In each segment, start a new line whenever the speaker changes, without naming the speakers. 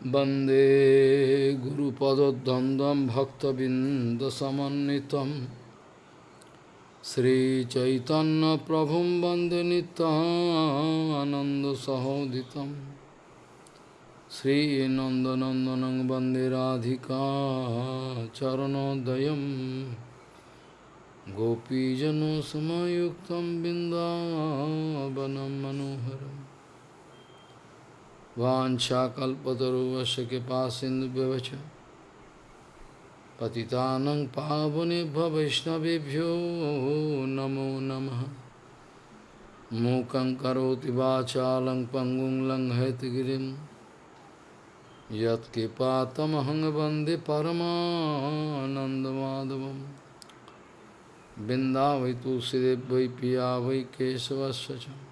वन्दे गुरुपदद्वन्द्वं भक्तबिन्दसमन्वितं श्रीचैतन्यप्रभुं वन्दे नितानन्दसहोदितं श्रीनन्दनन्दनं वन्दे Radhika चरणोदयं गोपीजनसमयुक्तं बिन्दावनं मनोहरम् Vanchakalpataruvasya kipasindhubevacha Patitanang pavanebhya vaishnavebhyo namo namaha Mukam karoti vachalang pangung lang hetigirim Yat kipatamahang bande paramanandamadavam Binda vai tulsidev vai piya vai kesavasya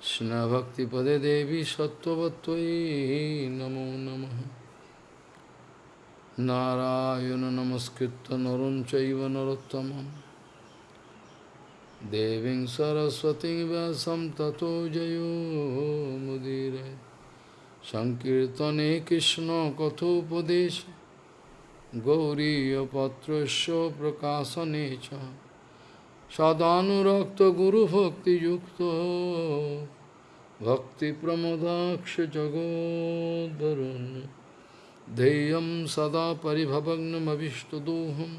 কৃষ্ণভক্তিপদে দেবী সত্যবত্যই নমো নম। নারায়ণ নমস্কৃত নরম চৈব নরোত্তম দেবী সরস্বতী ব্যাসম ততো জয়োমুদীর সংকীর্তনে কৃষ্ণ কথোপদেশ। গৌরীপত্র প্রকাশনে সদানুরক্ত গুরুভক্তিযুক্ত। गुरु भक्ति युक्त भक्ति प्रमोदाक्ष जगोदरुन् ध्येयं सदा परिभवग्नमभिष्टदोहं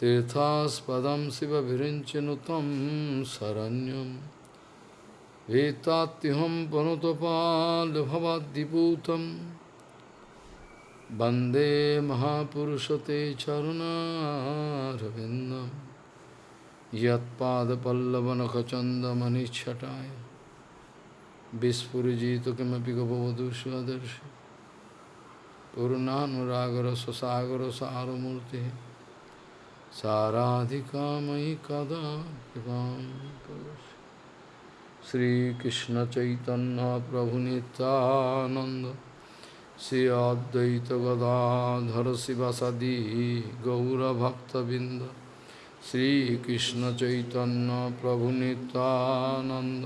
तीर्थास्पदं शिवभिरिञ्चनु तं शरण्यं वेत्तात्युहं पनुतपाल्भवाद्दिपूतं वन्दे महापुरुषते चरुणारविन्दम् यत्पादपल्लवनखचन्दमनिच्छटाय বিস্ফুরজিত কিমপি গবধূ স্বদর্শ করুণানুরাগর সসাগর সারমূর্তি সারাধিকাময়ী কদা কৃপাম শ্রীকৃষ্ণ চৈতন্য প্রভু নিত্যানন্দ শ্রী অদ্বৈত গদাধর শিবাসাদি গৌরভক্তবৃন্দ শ্রীকৃষ্ণ চৈতন্য প্রভু Nityananda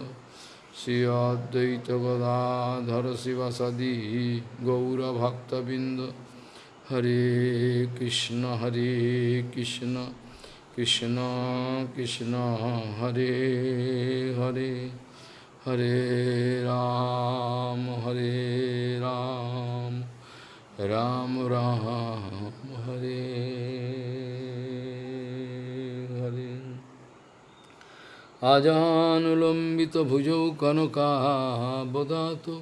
Sri Advaita Gadadhara Sivasadi Gaura Bhakta Bindu Hare Krishna Hare Krishna Krishna Krishna Hare Hare Hare Ram Hare Ram আজানুলম্বিতভুজৌ কনকাবদাত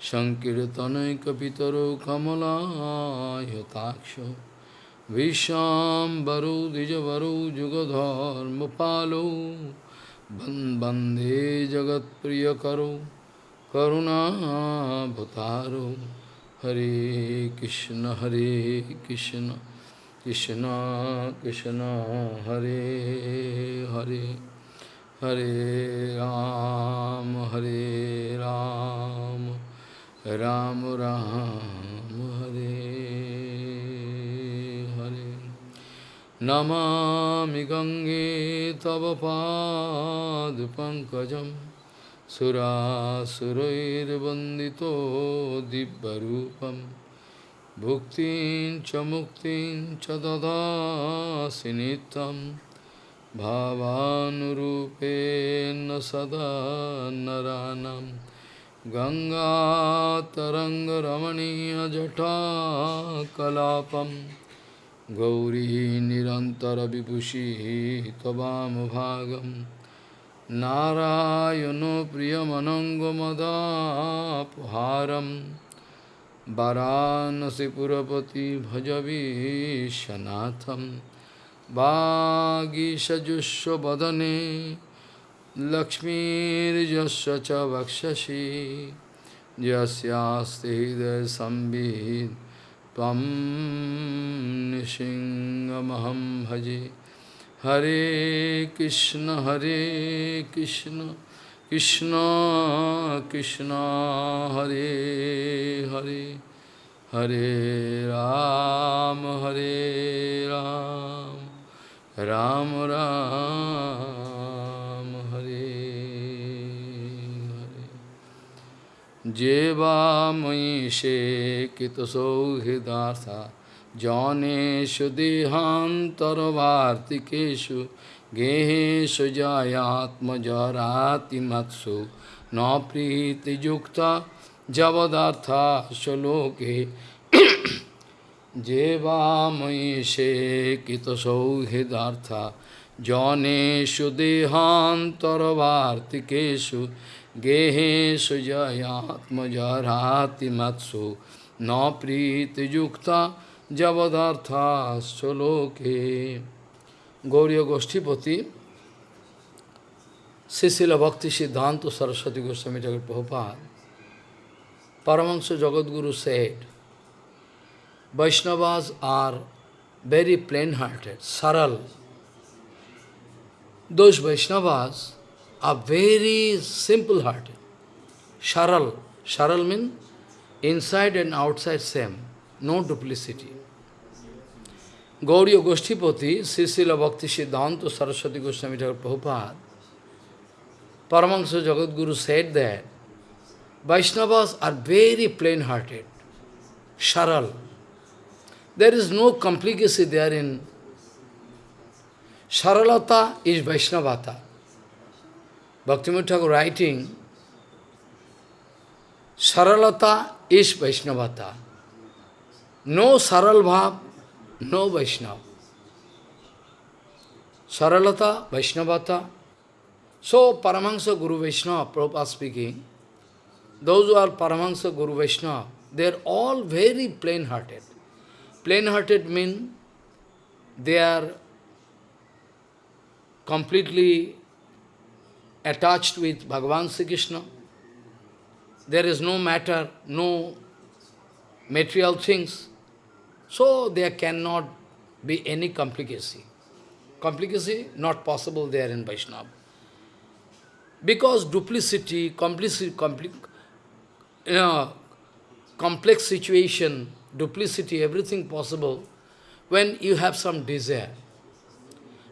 সংকীর্তনৈকপিতরৌ কমলায়তাক্ষ বিশ্বাম্বরৌ দ্বিজবরৌ যুগধর্মপালৌ বন্দে জগৎপ্রিয়করৌ করুণাভতারৌ হরে কৃষ্ণ হরে Krishna Krishna Krishna, Hare Hare. Hare Ram, Hare Ram, Ram Ram, Hare Hare. Namami Gange Tava Pad Pankajam Surasurairvandito Dibbarupam Bhuktin Chamuktin Chadada Sinitam भावानुरूपेण सदा नरानं गङ्गातरङ्गरमणीयजटाकलापं गौरी निरन्तरविभूषी त्ववामभागं नारायणो प्रियमनङ्गमदापहारं वरानसिपुरपति भजवीशनाथम् वागीषजुष्वदने लक्ष्मीर्यस्य च वक्षसि यस्यास्ति हृदयसंवित् त्वं निसिंहमहं भजे हरे कृष्ण हरे कृष्ण कृष्ण कृष्ण हरे हरे हरे राम हरे Ram Ram Ram Hare Hare Jeva Moishe Kitaso Hidartha Janeshu Dehantarvartikeshu Geheshu Jayatma Jarati Matsu Na Priti Yukta Javadartha Shaloke Jeva se kita sauhidartha Janeshu dehantarvartikeshu Geheshu jayatma jarati matsu Na priti yukta javadartha soloke Gauriya Goshtipati Srila Bhakti Siddhanta Saraswati Goswami Jagat Prabhupada Paramahansa Jagadguru said Vaishnavas are very plain-hearted, saral. Those Vaishnavas are very simple-hearted. Sharal. Sharal means inside and outside same, no duplicity. Gauriya Goshtipati, Srila Bhakti Siddhanta Saraswati Goswami Prabhupada, Paramahansa Jagadguru said that Vaishnavas are very plain-hearted, sharal. There is no complicacy there in Saralata is Vaishnavata. Bhaktivinoda writing, Saralata is Vaishnavata. No Saral Bhav, no Vaishnav. Saralata, Vaishnavata. So, Paramahansa Guru Vaishnava, Prabhupada speaking, those who are Paramahansa Guru Vaishnava, they are all very plain-hearted. Plain-hearted means they are completely attached with Bhagavan Sri Krishna. There is no matter, no material things. So there cannot be any complicacy. Complicacy not possible there in Vaishnava. Because duplicity, complicity, compli you know, complex situation, duplicity, everything possible, when you have some desire.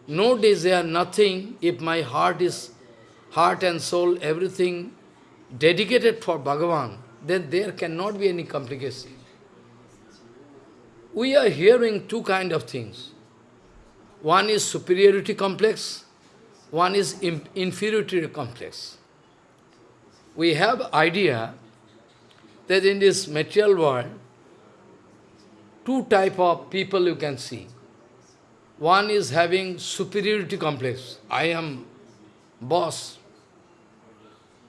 No desire, nothing, if my heart is heart and soul, everything dedicated for Bhagavan, then there cannot be any complication. We are hearing two kind of things. One is superiority complex, one is inferiority complex. We have idea that in this material world, two type of people you can see. One is having superiority complex. I am boss,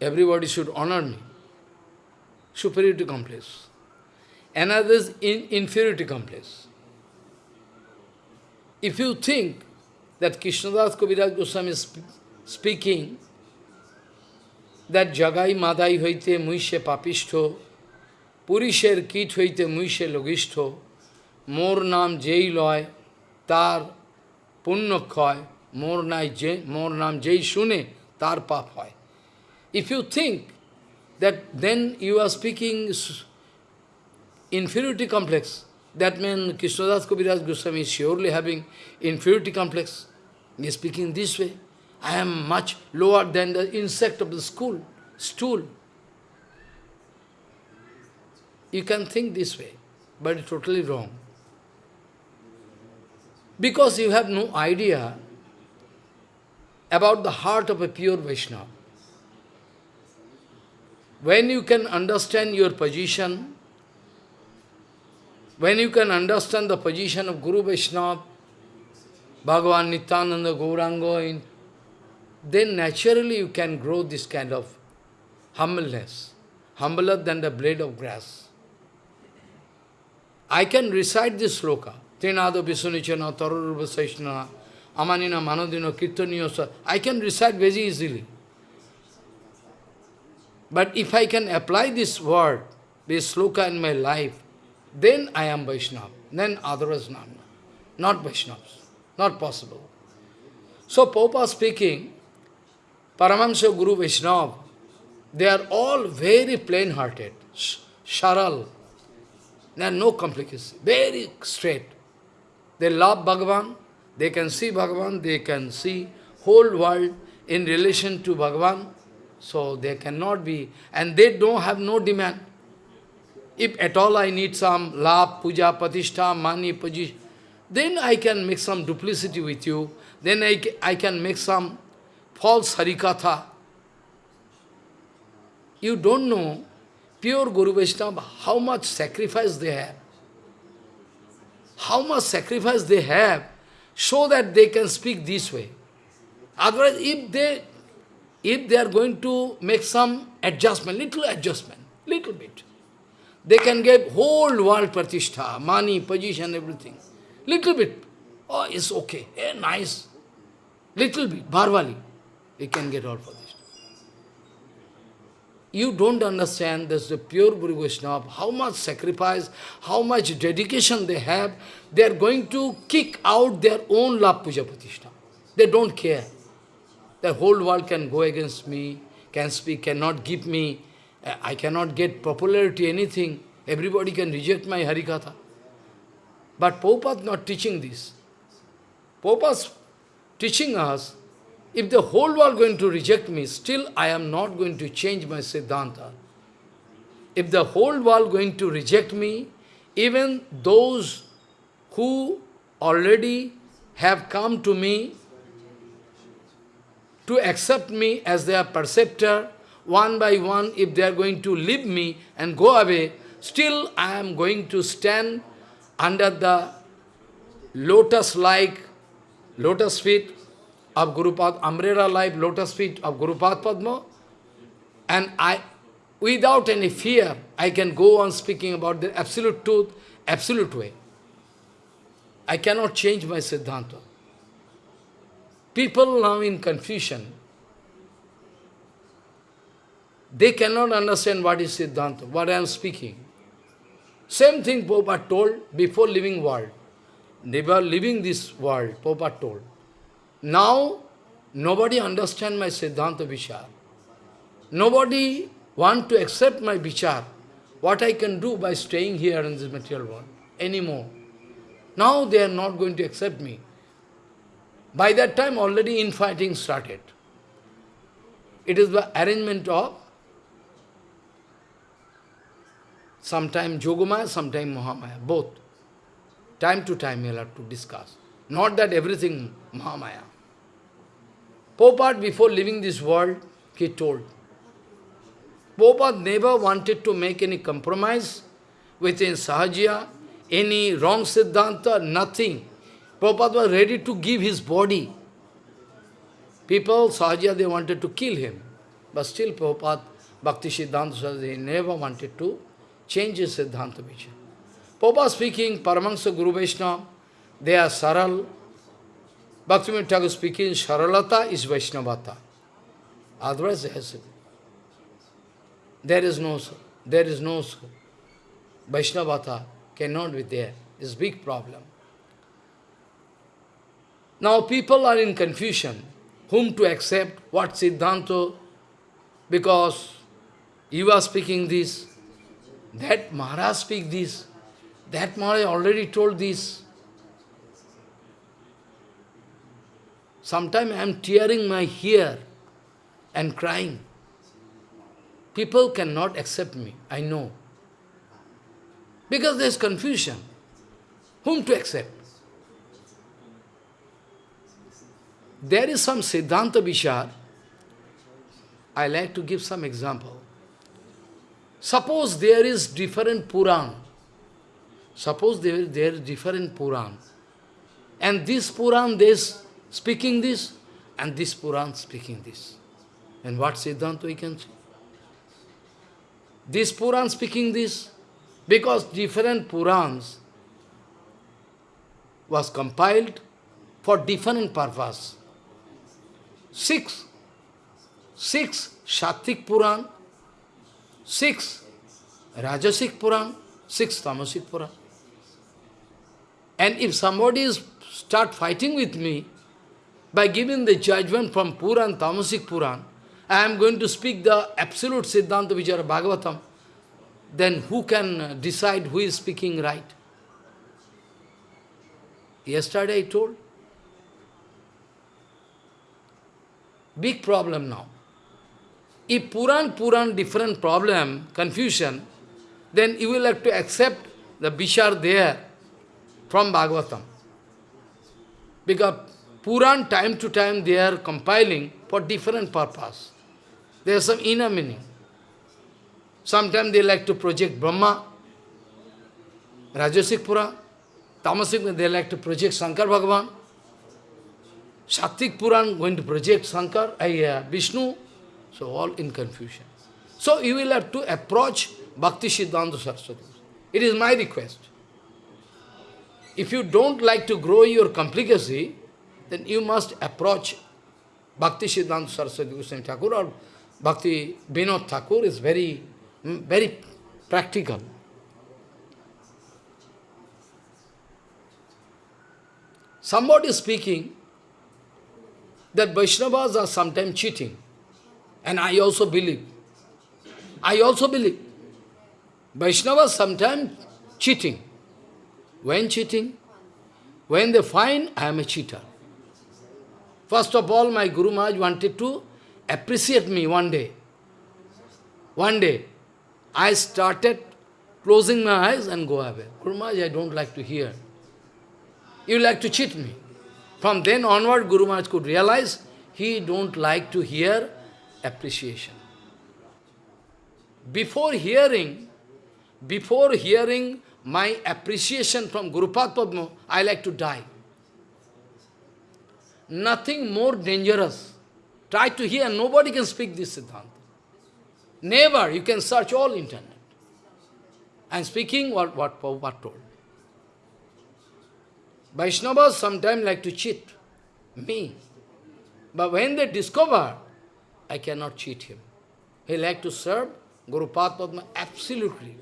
Everybody should honor me. Superiority complex. Another is in inferiority complex. If you think that Krishnadas Kaviraj Goswami is sp speaking that Jagai Madai hoite muishe papishto, Purisher kit hoite muishe logishto, মোর নাম যেই লয় তার পুণ্য ক্ষয় মোর নাই যে মোর নাম যেই শুনে তার পাপ হয় if you think that then you are speaking inferiority complex, that means Krishnadas Kaviraj Goswami is surely having inferiority complex. He is speaking this way. I am much lower than the insect of the school, stool. You can think this way, but it's totally wrong. Because you have no idea about the heart of a pure Vaishnava. When you can understand your position, when you can understand the position of Guru Vaishnava, Bhagavan Nityananda Gauranga, then naturally you can grow this kind of humbleness, humbler than the blade of grass. I can recite this sloka, Trinado Visunichana, Tarurupa Saishna, Amanina Manodino, Kirtaniyosa. I can recite very easily. But if I can apply this word, this sloka in my life, then I am Vaishnava. Then others not. Not Vaishnavas. Not possible. So Popa speaking, Paramahansa Guru Vaishnava, they are all very plain-hearted, sharal. There are no complications, very straight. They love Bhagavan, they can see Bhagavan, they can see whole world in relation to Bhagavan, So they cannot be, and they don't have no demand. If at all I need some love, puja, patishtha, money, position, then I can make some duplicity with you. Then I, I can make some false harikatha. You don't know, pure Guru Vaishnava, how much sacrifice they have. How much sacrifice they have, so that they can speak this way. Otherwise, if they, if they are going to make some adjustment, little adjustment, little bit, they can get whole world pratishtha, money, position, everything. Little bit. Oh, it's okay. Eh, nice. Little bit, bharvali. We can get all for. You don't understand this the pure Guru Vaishnava, how much sacrifice, how much dedication they have. They are going to kick out their own love puja pratishtha. They don't care. The whole world can go against me, can speak, cannot give me, I cannot get popularity, anything. Everybody can reject my Harikatha. But Prabhupada not teaching this. Prabhupada's teaching us, if the whole world going to reject me, still I am not going to change my Siddhanta. If the whole world going to reject me, even those who already have come to me to accept me as their perceptor, one by one, if they are going to leave me and go away, still I am going to stand under the lotus-like, lotus feet of Guru Pad, umbrella-like lotus feet of Guru Padma, and I, without any fear, I can go on speaking about the absolute truth, absolute way. I cannot change my Siddhanta. People now in confusion. They cannot understand what is Siddhanta, what I am speaking. Same thing Prabhupada told before leaving world. Never leaving this world, Prabhupada told. Now, nobody understand my Siddhanta Vichar. Nobody want to accept my Vichar. What I can do by staying here in this material world anymore. Now they are not going to accept me. By that time already infighting started. It is the arrangement of sometime Jogomaya, sometime Mahamaya, both. Time to time we'll have to discuss. Not that everything Mahamaya. Prabhupada, before leaving this world, he told, Prabhupada never wanted to make any compromise within Sahajiya, any wrong Siddhanta, nothing. Prabhupada was ready to give his body. People, Sahajiya, they wanted to kill him. But still Prabhupada, Bhakti Siddhanta, he never wanted to change his Siddhanta Vichar. Prabhupada speaking, Paramahansa Guru Vaishnava, they are Saral. Bhaktivinoda Thakur speaking, Saralata is Vaishnavata. Otherwise, there is no, there is no Vaishnavata, cannot be there. It's big problem. Now people are in confusion, whom to accept, what Siddhanta, because you are speaking this, that Maharaj speak this, that Maharaj already told this. Sometimes I am tearing my hair and crying. People cannot accept me, I know. Because there is confusion. Whom to accept? There is some Siddhanta Vishar. I like to give some example. Suppose there is different Puran. Suppose there, there is different Puran. And this Puran, this speaking this, and this Puran speaking this. And what Siddhanta we can see? This Puran speaking this, because different Purans was compiled for different purpose. Six, six Shatik Puran, six Rajasic Puran, six Tamasic Puran. And if somebody is start fighting with me, by giving the judgment from Puran, Tamasic Puran, I am going to speak the absolute Siddhanta Vichara Bhagavatam, then who can decide who is speaking right? Yesterday I told. Big problem now. If Puran, Puran, different problem, confusion, then you will have to accept the Bishar there from Bhagavatam. Because Puran, time to time, they are compiling for different purpose. There is some inner meaning. Sometimes they like to project Brahma, Rajasic Pura, Tamasic, they like to project Shankar Bhagavan. Shaktik Puran going to project Shankar, uh, Vishnu. So all in confusion. So you will have to approach Bhakti Siddhanta Saraswati. It is my request. If you don't like to grow your complicacy, then you must approach Bhakti Siddhanta Saraswati Goswami Thakur or Bhakti Vinod Thakur is very, hmm, very practical. Somebody is speaking that Vaishnavas are sometimes cheating. And I also believe. I also believe. Vaishnavas sometimes cheating. When cheating? When they find I am a cheater. First of all, my Guru Maharaj wanted to appreciate me one day. One day, I started closing my eyes and go away. Guru Maharaj, I don't like to hear. You like to cheat me. From then onward, Guru Maharaj could realize he don't like to hear appreciation. Before hearing, before hearing my appreciation from Guru Padma, I like to die. Nothing more dangerous. Try to hear, nobody can speak this Siddhanta. Never, you can search all internet. And speaking what, what what told. Vaishnavas sometimes like to cheat me. But when they discover, I cannot cheat him. He like to serve Guru Padma absolutely.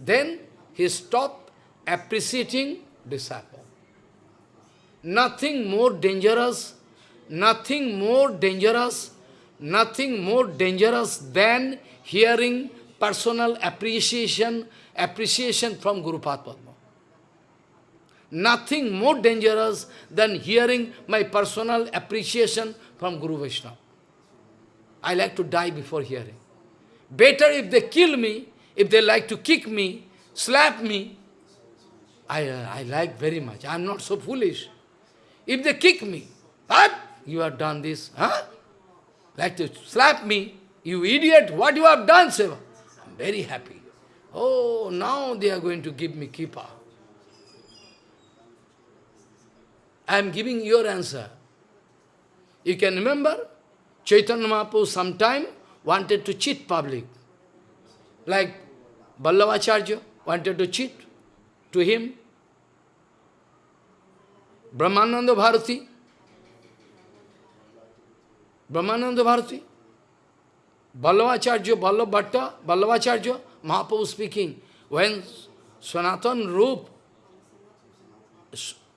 Then he stopped appreciating disciple. Nothing more dangerous, nothing more dangerous, nothing more dangerous than hearing personal appreciation, appreciation from Guru Padma. Nothing more dangerous than hearing my personal appreciation from Guru Vaishnava. I like to die before hearing. Better if they kill me, if they like to kick me, slap me, I, uh, I like very much. I am not so foolish. If they kick me, what? You have done this, huh? Like to slap me, you idiot, what you have done, Seva? I'm very happy. Oh, now they are going to give me kippa. I am giving your answer. You can remember, Chaitanya Mahaprabhu sometime wanted to cheat public. Like Vallabhacharya wanted to cheat to him. Brahmananda Bharati. Brahmananda Bharati. Vallabhacharya, Ballabhatta, Vallabhacharya, Mahaprabhu speaking. When Sanatan Rup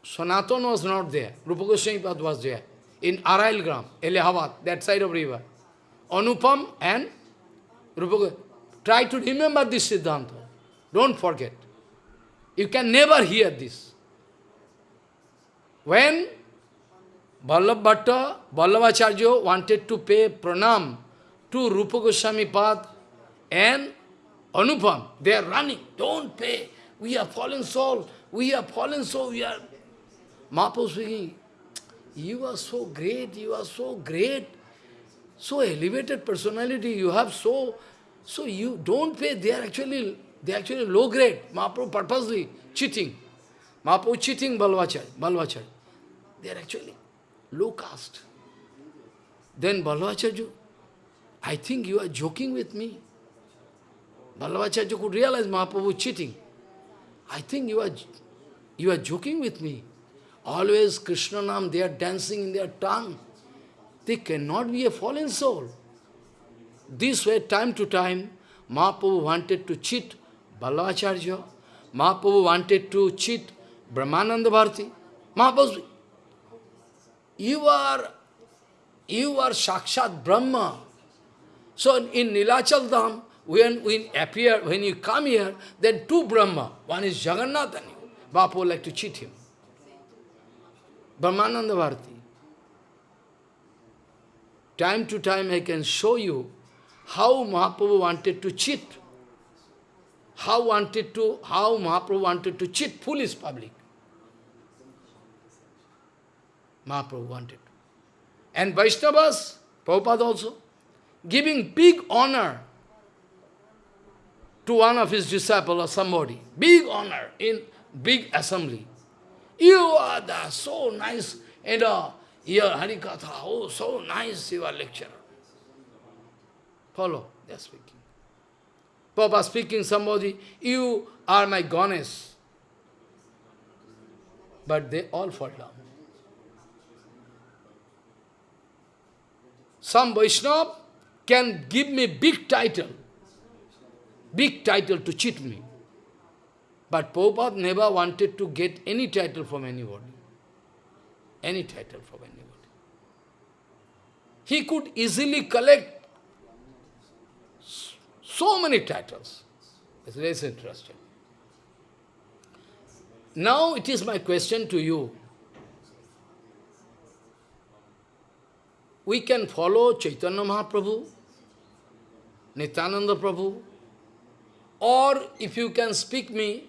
Sanatan was not there. Rupa Goswami was there. In Arail Gram, Allahabad, that side of river. Anupam and Rupa Try to remember this Siddhanta. Don't forget. You can never hear this. When Vallabh Bhatta, Vallabhacharya wanted to pay pranam to Rupa Goswami Pad and Anupam, they are running. Don't pay. We are fallen soul. We are fallen soul. We are Mahaprabhu speaking, you are so great, you are so great, so elevated personality, you have so, so you don't pay, they are actually, they are actually low grade. Mahaprabhu purposely cheating. Mahaprabhu cheating Balvachar, Balvachar. They are actually low caste. Then Balvacharya, I think you are joking with me. Balvacharya could realize Mahaprabhu cheating. I think you are, you are joking with me. Always Krishna Nam, they are dancing in their tongue. They cannot be a fallen soul. This way, time to time, Mahaprabhu wanted to cheat Balacharya. Mahaprabhu wanted to cheat Brahmananda Bharati. Mahaprabhu, you are, you are Sakshat Brahma. So in Nilachal Dham, when we appear, when you come here, then two Brahma. One is Jagannath and you. Mahaprabhu like to cheat him. Brahmananda Bharati. Time to time I can show you how Mahaprabhu wanted to cheat. How wanted to, how Mahaprabhu wanted to cheat foolish public. Mahaprabhu wanted. And Vaishnavas, Prabhupada also, giving big honor to one of his disciples or somebody. Big honor in big assembly. You are the so nice, and uh, your Harikatha, oh, so nice you are lecturer. Follow, they are speaking. Papa speaking somebody, you are my goddess. But they all fall down. Some Vaishnava can give me big title, big title to cheat me. But Prabhupada never wanted to get any title from anybody. Any title from anybody. He could easily collect so many titles. It's very interesting. Now it is my question to you. We can follow Chaitanya Mahaprabhu, Nityananda Prabhu, or if you can speak me,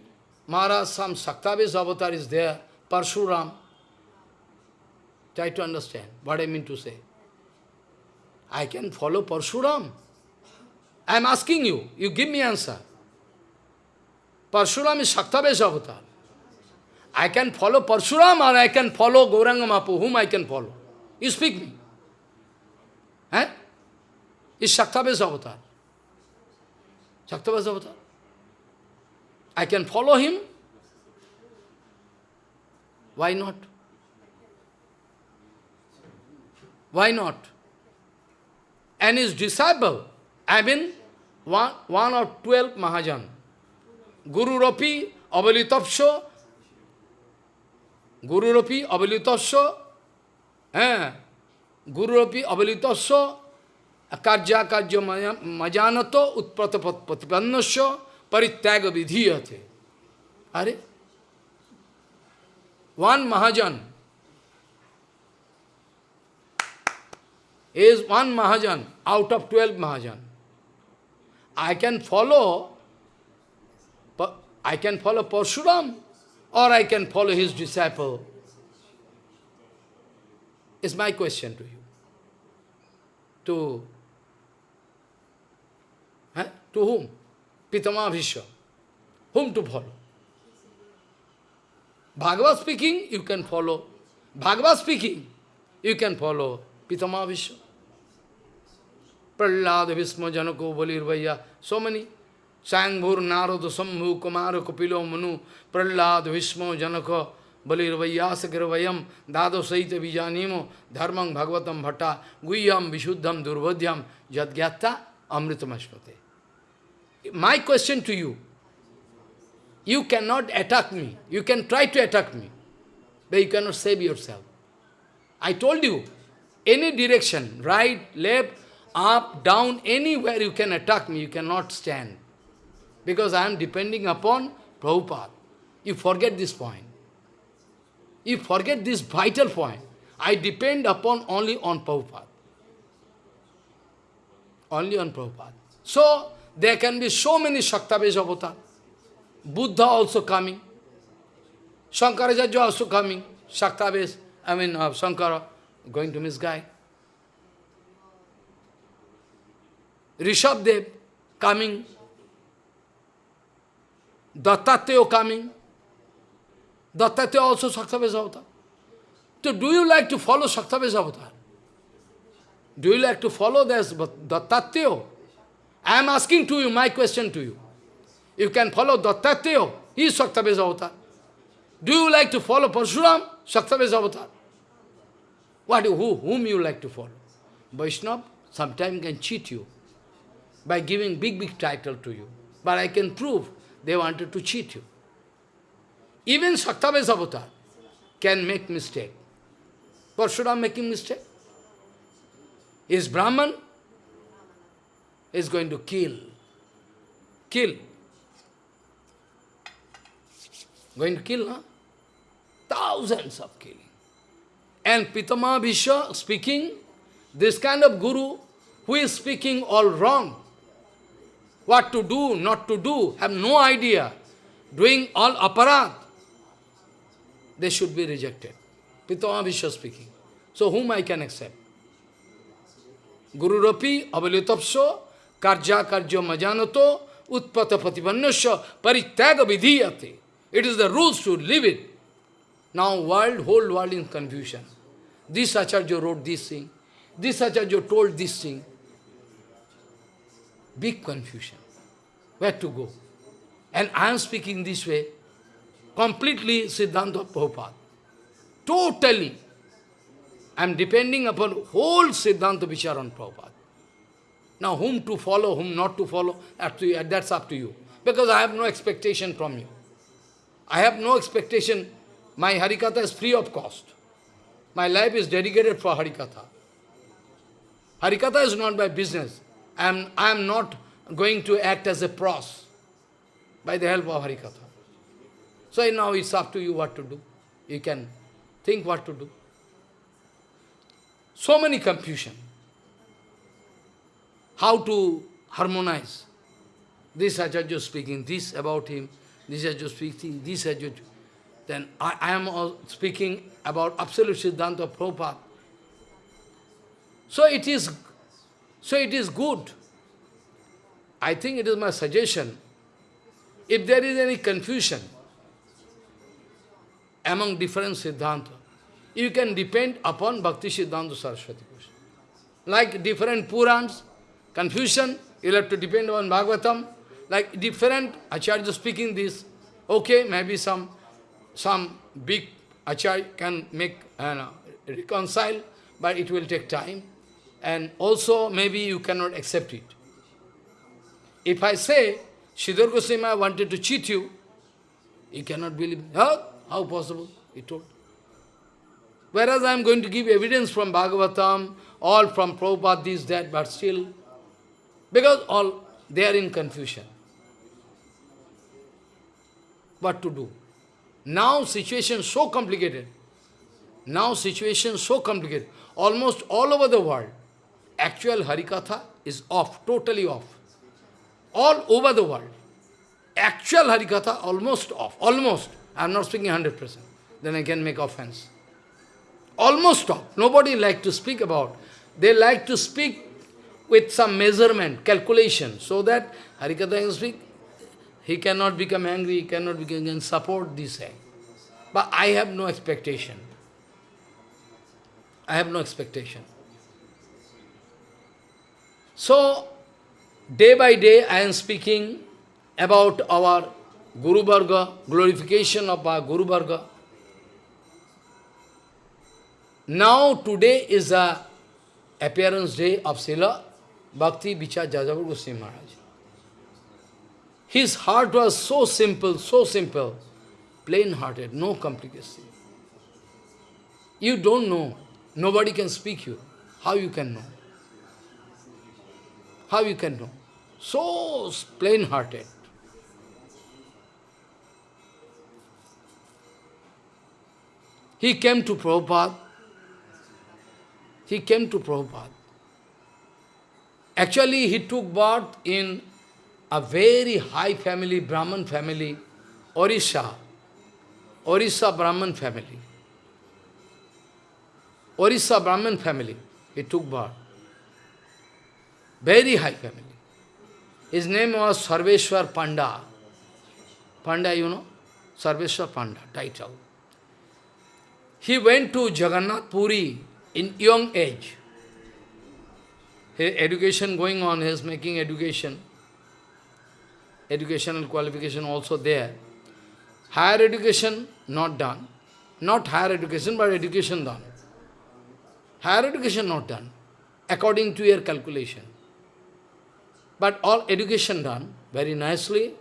Maharaj, some Saktavis avatar is there, Parshuram. Try to understand what I mean to say. I can follow Parshuram. I am asking you, you give me answer. Parshuram is Saktavis avatar. I can follow Parshuram or I can follow Gauranga Mapu, whom I can follow. You speak me. Eh? Is Shaktaves avatar. Shaktaves avatar. I can follow him. Why not? Why not? And his disciple, I mean, one, one or twelve Mahajan. Guru Rapi, Avalitapsho, Guru Rapi, Avalitapsho, eh, Gurupi avalitasya akarya karya majanato utprata patipannasya parityaga vidhiyate. Are? One Mahajan is one Mahajan out of twelve Mahajan. I can follow, I can follow Parshuram or I can follow his disciple. Is my question to you to, eh? to whom? Pitama Bhishma. Whom to follow? Bhagavad speaking, you can follow. Bhagavad speaking, you can follow Pitama Bhishma. Prahlad, Bhishma, Janako, Balirvaya, so many. Sangbhur, Narada, Sambhu, Kumara, Kapilo, Manu, Prahlad, Bhishma, Janaka, बलिर्वयास गिर्वयम दादो सहित बीजानीमो धर्मं भगवतम भट्टा गुह्यम विशुद्धम दुर्बोध्यम जदज्ञाता अमृतमश्वते my question to you you can not attack me you can try to attack me but you can not save yourself I told you any direction right left up down anywhere you can attack me you can not stand because I am depending upon Prabhupada you forget this point You forget this vital point. I depend upon only on Prabhupada. Only on Prabhupada. So, there can be so many Shaktaves avatar. Buddha also coming. Shankaracharya also coming. Shaktaves, I mean, uh, Shankara, going to misguide. Rishabdev coming. Dattatreya coming. Dattatreya also Shaktaves avatar. So do you like to follow Shaktaves avatar? Do you like to follow this Dattatreya? I am asking to you, my question to you. You can follow Dattatreya, he is Shaktaves avatar. Do you like to follow Parshuram, Shaktaves avatar? What, who, whom you like to follow? Vaishnava sometimes can cheat you by giving big, big title to you. But I can prove they wanted to cheat you. Even Shaktaves avatar can make mistake. Parshuram making mistake. Is Brahman is going to kill. Kill. Going to kill, huh? Thousands of killing. And Pitama Bhishma speaking, this kind of guru who is speaking all wrong, what to do, not to do, have no idea, doing all aparat, they should be rejected. Pitama Bhishma speaking. So whom I can accept? Guru Rapi avalitapso karja karjo majanato utpata patipannasya parityaga vidhiyate. It is the rules to live it. Now world, whole world in confusion. This Acharya wrote this thing. This Acharya told this thing. Big confusion. Where to go? And I am speaking this way, completely Siddhanta Prabhupada. Totally. I am depending upon whole Siddhanta Vicharan Prabhupada. Now whom to follow, whom not to follow, that's up to you. Because I have no expectation from you. I have no expectation. My Harikatha is free of cost. My life is dedicated for Harikatha. Harikatha is not my business. I am, I am not going to act as a pros by the help of Harikatha. So now it's up to you what to do. You can think what to do. So many confusion. How to harmonize. This Acharya speaking this about him, this Acharya speaking this Acharya. Then I, I am speaking about absolute Siddhanta Prabhupada. So it is so it is good. I think it is my suggestion. If there is any confusion among different Siddhanta, you can depend upon Bhakti Siddhanta Saraswati Goswami. Like different Purans, confusion, you have to depend on Bhagavatam. Like different Acharya speaking this, okay, maybe some some big Acharya can make, uh, reconcile, but it will take time. And also, maybe you cannot accept it. If I say, Sridhar Goswami wanted to cheat you, you cannot believe. How possible? He told. Whereas I am going to give evidence from Bhagavatam, all from Prabhupada, this, that, but still, because all, they are in confusion. What to do? Now situation so complicated. Now situation so complicated. Almost all over the world, actual Harikatha is off, totally off. All over the world. Actual Harikatha almost off, almost. I am not speaking 100%. Then I can make offense almost stop. Nobody like to speak about. They like to speak with some measurement, calculation, so that Harikatha can speak. He cannot become angry, he cannot become, can support this thing. But I have no expectation. I have no expectation. So, day by day I am speaking about our Guru Varga, glorification of our Guru Varga. Now today is the appearance day of Srila Bhakti Vichar Jajavar Goswami Maharaj. His heart was so simple, so simple, plain-hearted, no complication. You don't know, nobody can speak you. How you can know? How you can know? So plain-hearted. He came to Prabhupada he came to Prabhupada. Actually, he took birth in a very high family, Brahman family, Orissa. Orissa Brahman family. Orissa Brahman family, he took birth. Very high family. His name was Sarveshwar Panda. Panda, you know? Sarveshwar Panda, title. He went to Jagannath Puri in young age. His education going on, he is making education. Educational qualification also there. Higher education not done. Not higher education, but education done. Higher education not done, according to your calculation. But all education done very nicely.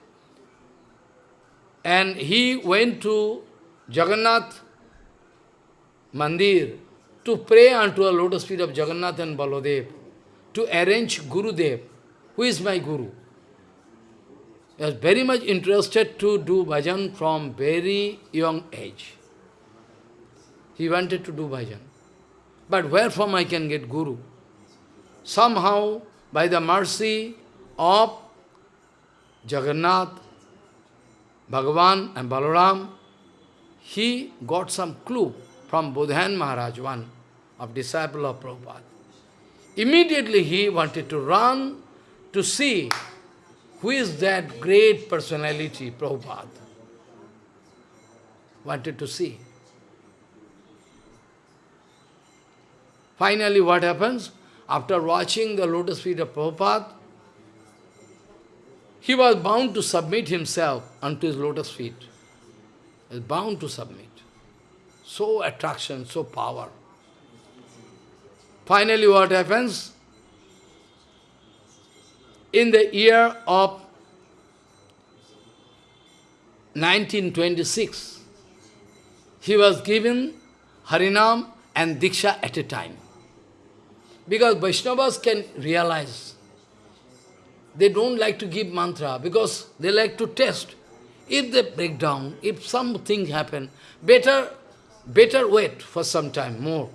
And he went to Jagannath Mandir to pray unto a lotus feet of Jagannath and Baladev, to arrange Gurudev, who is my Guru. He was very much interested to do bhajan from very young age. He wanted to do bhajan. But where from I can get Guru? somehow, by the mercy of Jagannath, Bhagavan and Balaram, he got some clue from Bodhan Maharaj, one of disciple of Prabhupada. Immediately he wanted to run to see who is that great personality, Prabhupada. Wanted to see. Finally, what happens? After watching the lotus feet of Prabhupada, he was bound to submit himself unto his lotus feet. He was bound to submit. So attraction, so power. Finally, what happens? In the year of 1926, he was given Harinam and Diksha at a time. Because Vaishnavas can realize, they don't like to give mantra because they like to test. If they break down, if something happen, better, better wait for some time more.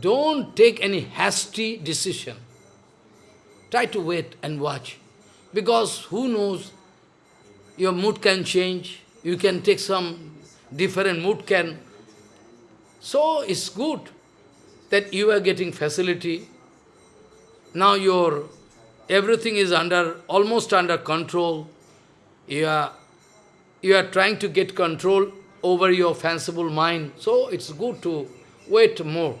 Don't take any hasty decision. Try to wait and watch. Because who knows, your mood can change. You can take some different mood can. So it's good that you are getting facility. Now your everything is under almost under control. You are you are trying to get control over your fanciful mind. So it's good to wait more.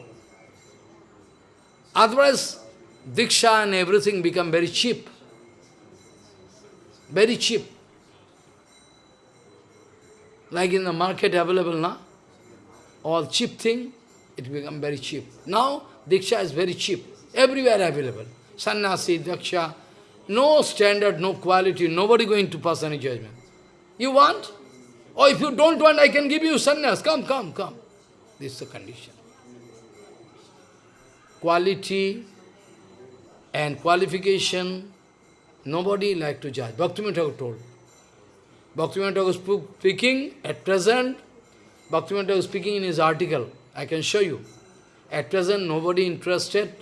Otherwise, Diksha and everything become very cheap. Very cheap. Like in the market available now, all cheap thing, it become very cheap. Now, Diksha is very cheap. Everywhere available. Sannyasi, Diksha, no standard, no quality, nobody going to pass any judgment. You want? Or if you don't want, I can give you sannyas. Come, come, come. This is the condition quality and qualification, nobody like to judge. Bhaktivinoda Thakur told. Bhaktivinoda Thakur speaking at present, Bhaktivinoda Thakur speaking in his article, I can show you. At present, nobody interested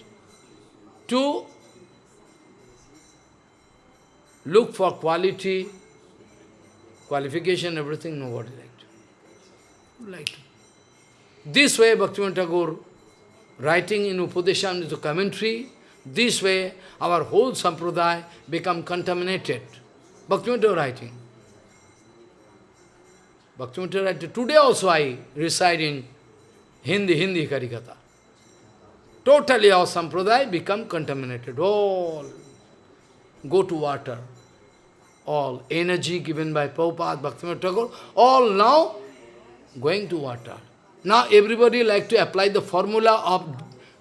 to look for quality, qualification, everything, nobody liked. Like This way, Bhaktivinoda Thakur writing in Upadeshan, the commentary, this way our whole sampradaya become contaminated. Bhaktivinoda writing. Bhaktivinoda writing. Today also I reside in Hindi, Hindi Karikata. Totally our sampradaya become contaminated. All go to water. All energy given by Prabhupada, Bhaktivinoda Thakur, all now going to water. Now everybody like to apply the formula of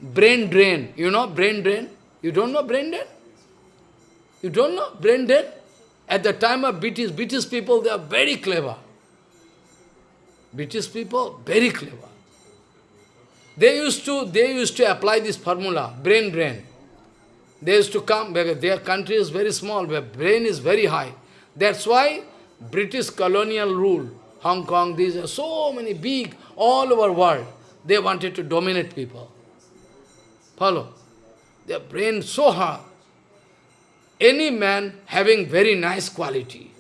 brain drain. You know brain drain? You don't know brain drain? You don't know brain drain? At the time of British, British people, they are very clever. British people, very clever. They used to, they used to apply this formula, brain drain. They used to come, because their country is very small, but brain is very high. That's why British colonial rule, Hong Kong, these are so many big, all over world. They wanted to dominate people. Follow? Their brain so hard. Any man having very nice quality,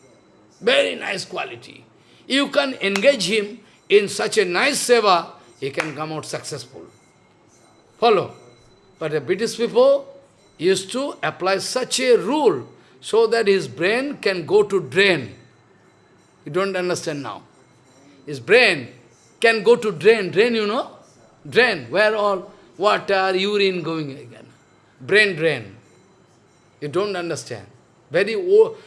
very nice quality, you can engage him in such a nice seva, he can come out successful. Follow? But the British people used to apply such a rule so that his brain can go to drain. You don't understand now. His brain can go to drain. Drain, you know? Drain, where all water, urine going again. Brain drain. You don't understand. Very old.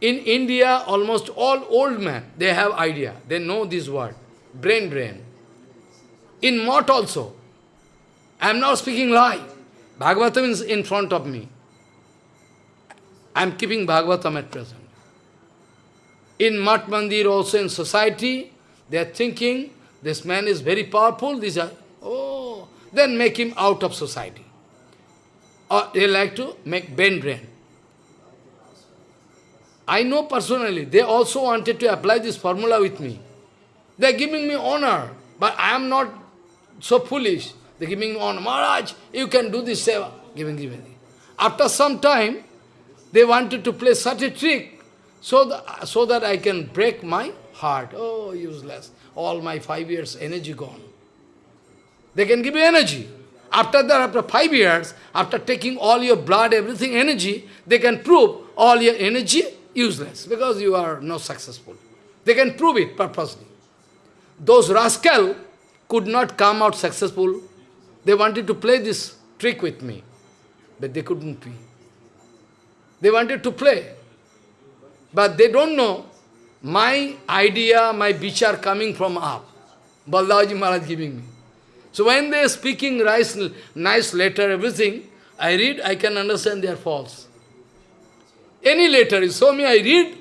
In India, almost all old men, they have idea. They know this word. Brain drain. In Mott also. I am not speaking lie. Bhagavatam is in front of me. I am keeping Bhagavatam at present. In Mat Mandir also in society, they are thinking this man is very powerful, these are, oh, then make him out of society. Or they like to make Ben drain. I know personally, they also wanted to apply this formula with me. They are giving me honor, but I am not so foolish. Giving on, Maharaj, you can do this seva. Giving, giving. After some time, they wanted to play such a trick so that, so that I can break my heart. Oh, useless. All my five years energy gone. They can give you energy. After that, after five years, after taking all your blood, everything, energy, they can prove all your energy useless because you are not successful. They can prove it purposely. Those rascal could not come out successful. They wanted to play this trick with me, but they couldn't be. They wanted to play, but they don't know my idea, my bichar coming from up. Baldaji Maharaj giving me. So when they are speaking nice, nice letter, everything, I read, I can understand they are false. Any letter, you show me, I read,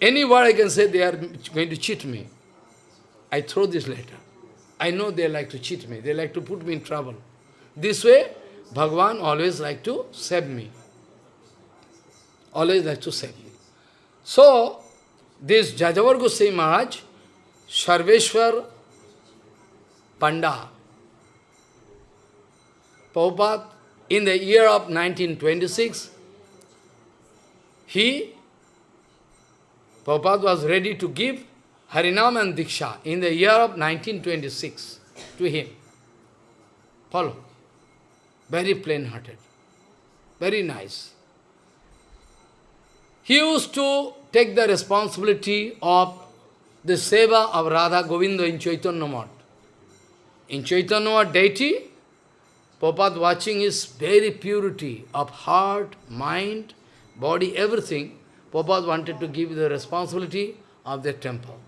any word I can say they are going to cheat me. I throw this letter. I know they like to cheat me. They like to put me in trouble. This way, Bhagavan always like to save me. Always like to save me. So, this Jajavar Goswami Maharaj, Sarveshwar Panda, Prabhupada, in the year of 1926, he, Prabhupada was ready to give Harinam and Diksha in the year of 1926 to him. Follow. Very plain-hearted. Very nice. He used to take the responsibility of the seva of Radha Govinda in Chaitanya Mat. In Chaitanya Mat deity, Prabhupada watching his very purity of heart, mind, body, everything. Prabhupada wanted to give the responsibility of the temple.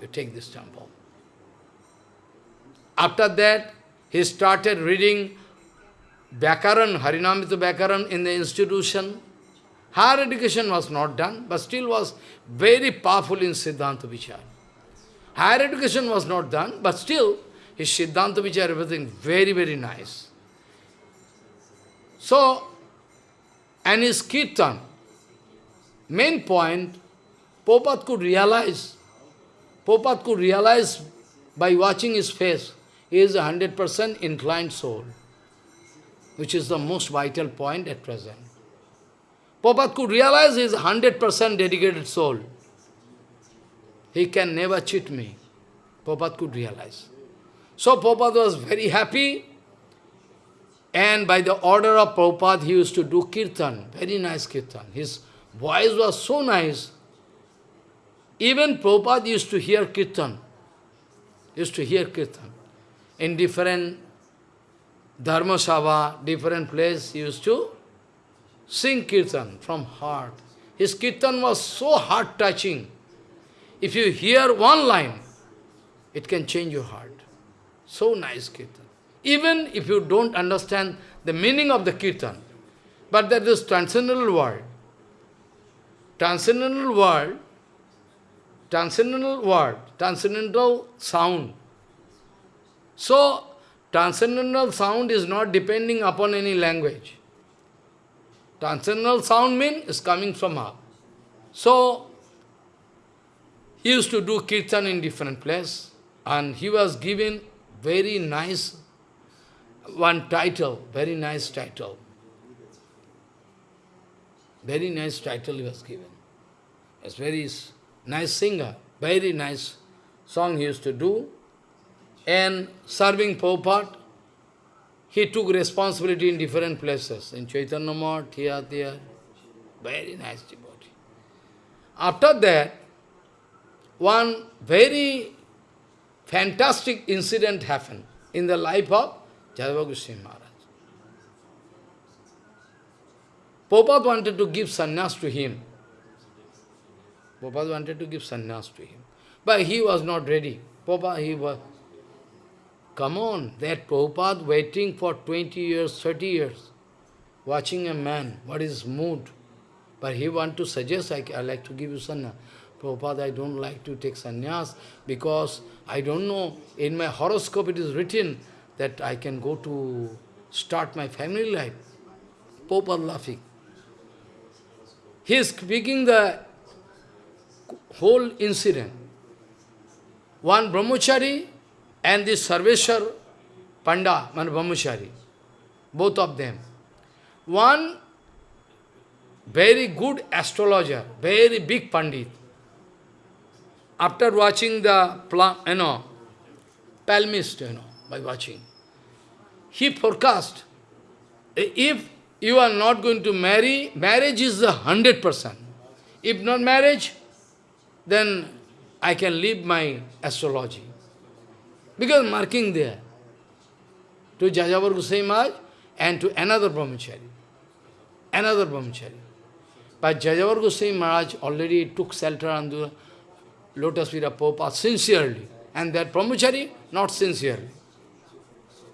You take this temple. After that, he started reading Vyakaran, Harinamrita Vyakaran in the institution. Higher education was not done, but still was very powerful in Siddhanta Vichar. Higher education was not done, but still his Siddhanta Vichar, everything very, very nice. So, and his Kirtan, main point, Prabhupada could realize, Prabhupada could realize by watching his face, he is a 100% inclined soul, which is the most vital point at present. Prabhupada could realize he is 100% dedicated soul. He can never cheat me. Prabhupada could realize. So Prabhupada was very happy and by the order of Prabhupada, he used to do kirtan, very nice kirtan. His voice was so nice. Even Prabhupada used to hear kirtan, used to hear kirtan. In different dharma sabha, different place, used to sing kirtan from heart. His kirtan was so heart-touching. If you hear one line, it can change your heart. So nice kirtan. Even if you don't understand the meaning of the kirtan, but that is transcendental world. Transcendental world, transcendental word, transcendental sound. So, transcendental sound is not depending upon any language. Transcendental sound means is coming from up. So, he used to do kirtan in different place, and he was given very nice, one title, very nice title. Very nice title he was given. He's very nice singer, very nice song he used to do. And serving Prabhupada, he took responsibility in different places, in Chaitanya Mat, here, there. Very nice devotee. After that, one very fantastic incident happened in the life of Jajavar Goswami Maharaj. Prabhupada wanted to give sannyas to him. Prabhupada wanted to give sannyas to him. But he was not ready. Prabhupada, he was... Come on, that Prabhupada waiting for 20 years, 30 years, watching a man, what is mood. But he want to suggest, I, I like to give you sannyas. Prabhupada, I don't like to take sannyas because I don't know, in my horoscope it is written that I can go to start my family life. Prabhupada laughing. He is speaking the whole incident. One brahmachari and this Sarveshwar Panda, man both of them. One very good astrologer, very big Pandit. After watching the, you know, palmist, you know, by watching, he forecast, if you are not going to marry, marriage is the 100%. If not marriage, then I can leave my astrology. Because marking there, to Jajavar Goswami Maharaj and to another brahmachari. Another brahmachari. But Jajavar Goswami Maharaj already took shelter under lotus of Prabhupada sincerely. And that brahmachari, not sincerely.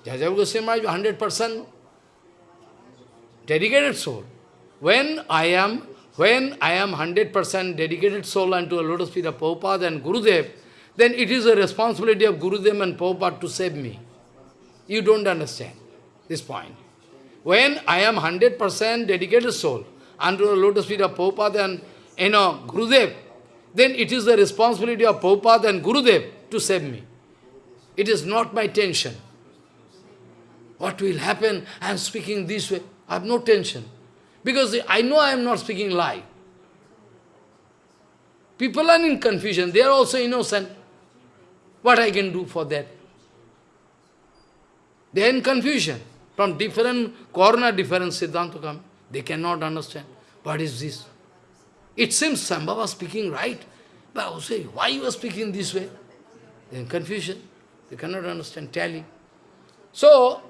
Jajavar Goswami Maharaj, 100% dedicated soul. When I am when I am 100% dedicated soul unto a lotus of Prabhupada and Gurudev, then it is a responsibility of Gurudev and Prabhupada to save me. You don't understand this point. When I am 100% dedicated soul unto the lotus feet of Prabhupada and you know, Gurudev, then it is the responsibility of Prabhupada and Gurudev to save me. It is not my tension. What will happen? I am speaking this way. I have no tension. Because I know I am not speaking lie. People are in confusion. They are also innocent. What I can do for that? They are in confusion. From different corner, different Siddhanta come. They cannot understand. What is this? It seems Sambhava was speaking right. But I say, why you are speaking this way? They are in confusion. They cannot understand, tally. So,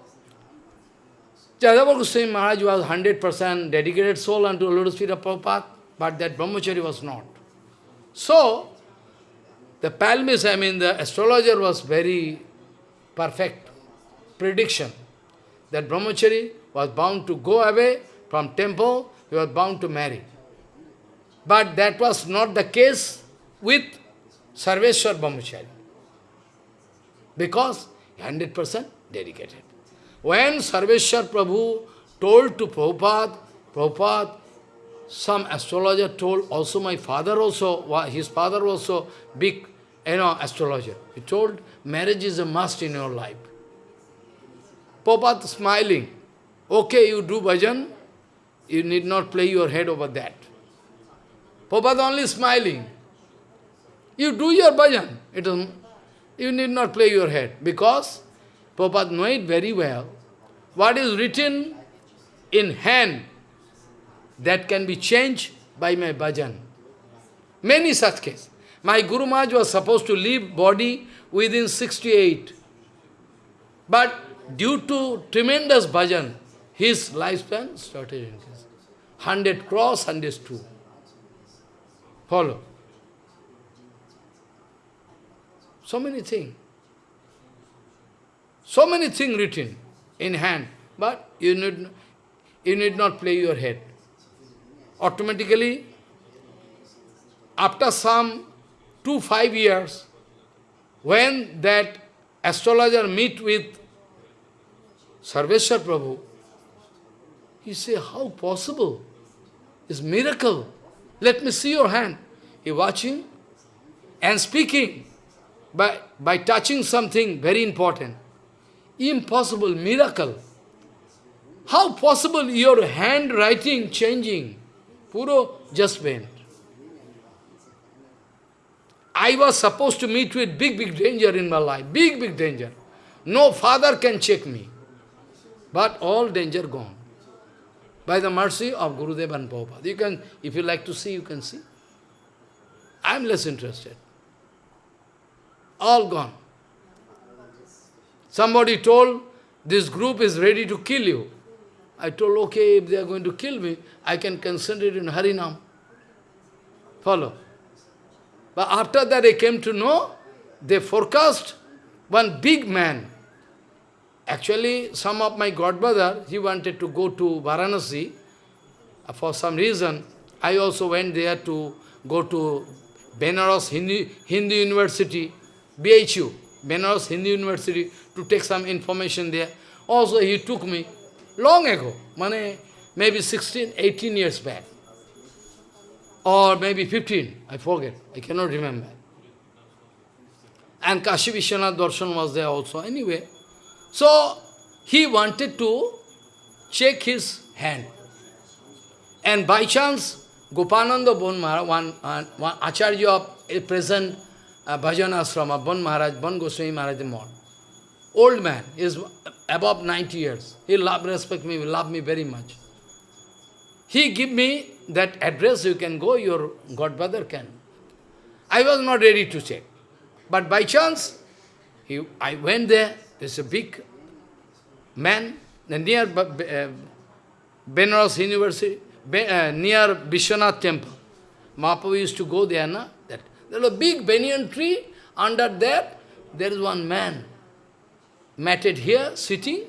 Jajavar Goswami Maharaj was 100% dedicated soul unto Lotus feet of Prabhupada, but that brahmachari was not. So, the palmist, I mean the astrologer was very perfect prediction that brahmachari was bound to go away from temple, he was bound to marry. But that was not the case with Sarveshwar brahmachari. Because 100% dedicated. When Sarveshwar Prabhu told to Prabhupada, Prabhupada, some astrologer told, also my father also, his father also big, you know, astrologer. He told, marriage is a must in your life. Prabhupada smiling, okay, you do bhajan, you need not play your head over that. Prabhupada only smiling. You do your bhajan, it is, you need not play your head, because Prabhupada know it very well. What is written in hand, that can be changed by my bhajan. Many such cases. My Guru Maharaj was supposed to leave body within 68. But due to tremendous bhajan, his lifespan started increasing. 100 cross, 102. Follow. So many things. So many things written in hand, but you need, you need not play your head. Automatically, after some two, five years, when that astrologer meet with Sarveshwar Prabhu, he say, how possible? It's miracle. Let me see your hand. He watching and speaking by, by touching something very important. Impossible, miracle. How possible your handwriting changing? Puro just went. I was supposed to meet with big, big danger in my life. Big, big danger. No father can check me. But all danger gone. By the mercy of Gurudev and Prabhupada. You can, if you like to see, you can see. I am less interested. All gone. Somebody told, this group is ready to kill you. I told, okay, if they are going to kill me, I can concentrate in Harinam. Follow. But after that I came to know, they forecast one big man. Actually, some of my godbrother, he wanted to go to Varanasi. Uh, for some reason, I also went there to go to Benares Hindu, Hindu University, BHU, Benares Hindu University, to take some information there. Also, he took me long ago, maybe 16, 18 years back. Or maybe 15, I forget, I cannot remember. And Kashi Vishwanath Darshan was there also. Anyway, So, he wanted to check his hand. And by chance, Gopananda Bon Maharaj, one, uh, one Acharya of present uh, Bhajan Asrama, Bon Maharaj, Bon Goswami Maharaj Mod. Old man, is above 90 years. He love, respect me, love me very much. He give me that address, you can go, your godbrother can. I was not ready to check. But by chance, he, I went there, there's a big man near uh, Benares University, uh, near Vishwanath temple. Mahaprabhu used to go there, na? That. There was a big banyan tree, under that, there is one man, matted here, sitting,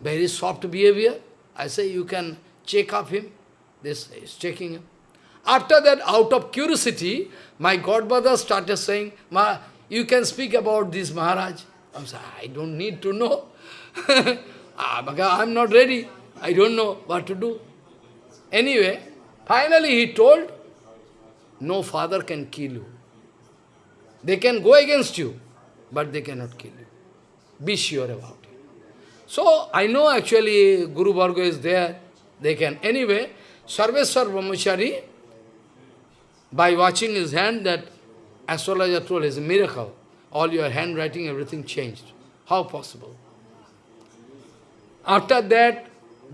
very soft behavior. I say, you can check up him. This is checking him. After that, out of curiosity, my godbrother started saying, Ma, you can speak about this Maharaj. I'm saying, I don't need to know. Ah, I'm not ready. I don't know what to do. Anyway, finally he told, no father can kill you. They can go against you, but they cannot kill you. Be sure about it. So, I know actually Guru Varga is there, they can. Anyway, Sarveshwar Brahmachari, by watching his hand, that astrologer told is a miracle. All your handwriting, everything changed. How possible? After that,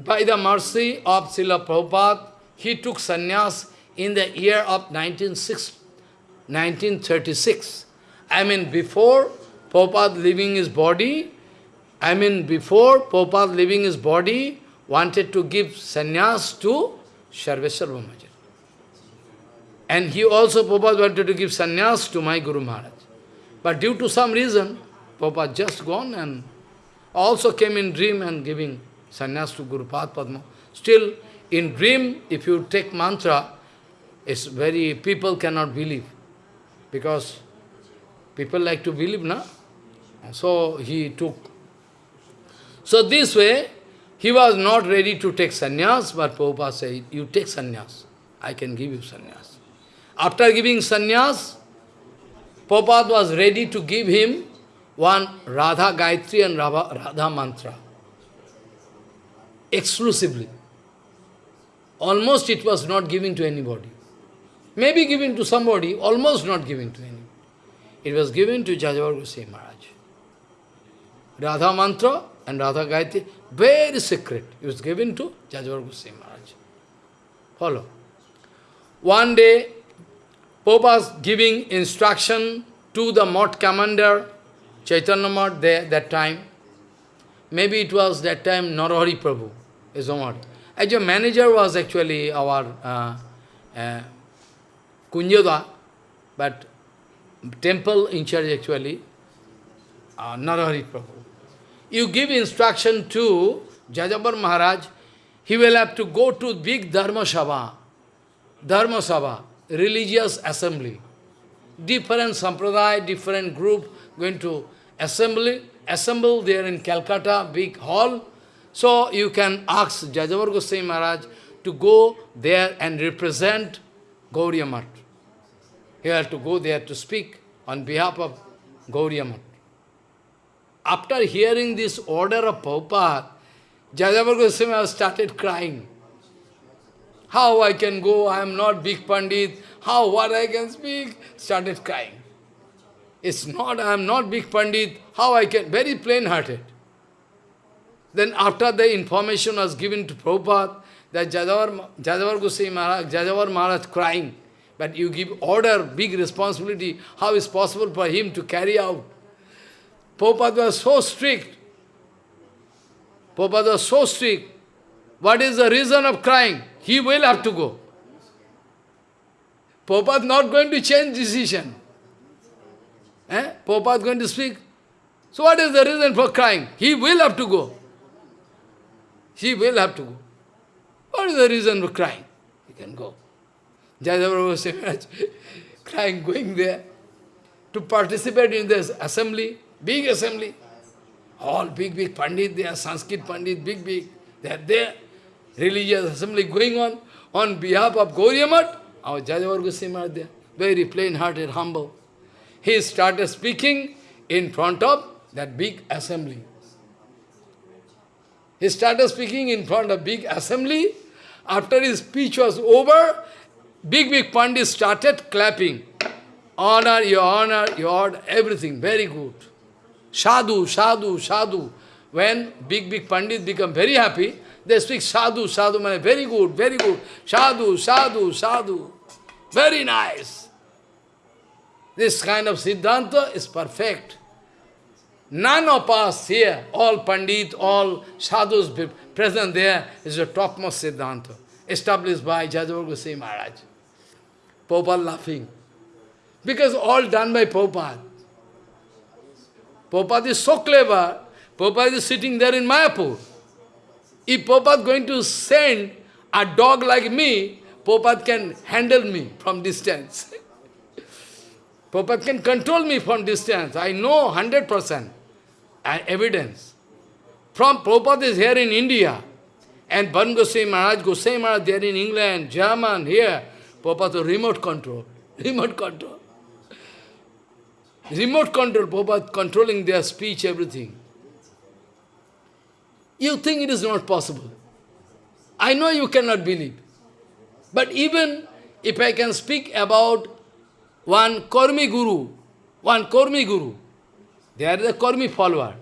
by the mercy of Srila Prabhupada, he took sannyas in the year of 1936. I mean, before Prabhupada leaving his body, I mean, before Prabhupada leaving his body, wanted to give sannyas to Sarveshwar Brahmachari. And he also, Prabhupada wanted to give sannyas to my Guru Maharaj. But due to some reason, Prabhupada just gone and also came in dream and giving sannyas to Guru Padma. Still, in dream, if you take mantra, it's very, people cannot believe. Because people like to believe, na? So he took. So this way, he was not ready to take sannyas, but Prabhupada said, you take sannyas, I can give you sannyas. After giving sannyas, Prabhupada was ready to give him one Radha Gayatri and Radha Mantra. Exclusively. Almost it was not given to anybody. Maybe given to somebody, almost not given to anybody. It was given to Jajavar Goswami Maharaj. Radha Mantra and Radha Gayatri, very secret. It was given to Jajavar Goswami Maharaj. Follow. One day, was giving instruction to the Mott commander, Chaitanya Mott, there, that time. Maybe it was that time Narahari Prabhu, is Mott. As manager was actually our uh, uh, but temple in charge actually, uh, Narahari Prabhu. You give instruction to Jajavar Maharaj, he will have to go to big Dharma Sabha, Dharma Sabha, religious assembly. Different sampradaya, different group going to assembly, assemble there in Calcutta, big hall. So you can ask Jajavar Goswami Maharaj to go there and represent Gauriya. He has to go there to speak on behalf of Gauriya. After hearing this order of Prabhupada, Jajavar Goswami started crying. How I can go? I am not big Pandit. How, what I can speak? Started crying. It's not, I am not big Pandit. How I can? Very plain-hearted. Then after the information was given to Prabhupada, that Jajavar, Jajavar Goswami Maharaj, Jajavar Maharaj crying, but you give order, big responsibility, how is possible for him to carry out? Prabhupada was so strict. Prabhupada was so strict. What is the reason of crying? He will have to go. Prabhupada not going to change decision. Eh? Prabhupada going to speak. So what is the reason for crying? He will have to go. He will have to go. What is the reason for crying? He can go. Jajavar was crying, going there to participate in this assembly, big assembly. All big, big Pandit, they are Sanskrit Pandit, big, big. They are there religious assembly going on on behalf of Gauriya our Jajavar Goswami there, very plain-hearted, humble. He started speaking in front of that big assembly. He started speaking in front of big assembly. After his speech was over, big, big Pandits started clapping. Honor, your honor, your honor, everything, very good. Sadhu, sadhu, sadhu. When big, big Pandits become very happy, they speak sadhu, sadhu, man, very good, very good. Sadhu, sadhu, sadhu. Very nice. This kind of Siddhanta is perfect. None of us here, all Pandit, all sadhus present there, is the topmost Siddhanta, established by Jajavar Goswami Maharaj. Prabhupada laughing. Because all done by Prabhupada. Prabhupada is so clever, Prabhupada is sitting there in Mayapur. If Prabhupada going to send a dog like me, Prabhupada can handle me from distance. Prabhupada can control me from distance. I know 100% evidence. From Prabhupada is here in India, and Bon Goswami Maharaj, Goswami Maharaj there in England, German, here, Prabhupada remote control. Remote control. Remote control, Prabhupada controlling their speech, everything. You think it is not possible. I know you cannot believe. But even if I can speak about one Kormi Guru, one Kormi Guru, they are the Kormi follower.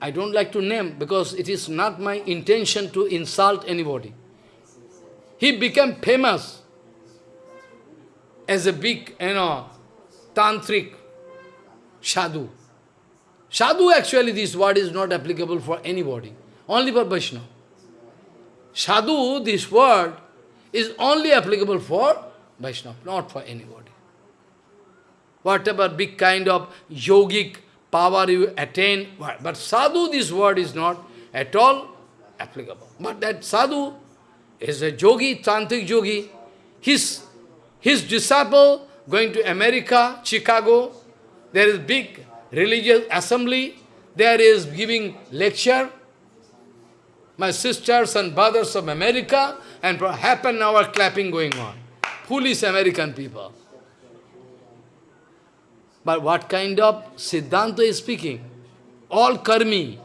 I don't like to name because it is not my intention to insult anybody. He became famous as a big, you know, tantric sadhu. Sadhu actually this word is not applicable for anybody, only for Vaishnava. Sadhu, this word, is only applicable for Vaishnava, not for anybody. Whatever big kind of yogic power you attain, but sadhu, this word is not at all applicable. But that sadhu is a yogi, tantric yogi. His his disciple going to America, Chicago, there is big religious assembly, there is giving lecture. My sisters and brothers of America, and for half an hour clapping going on. Foolish American people. But what kind of Siddhanta is speaking? All karmi.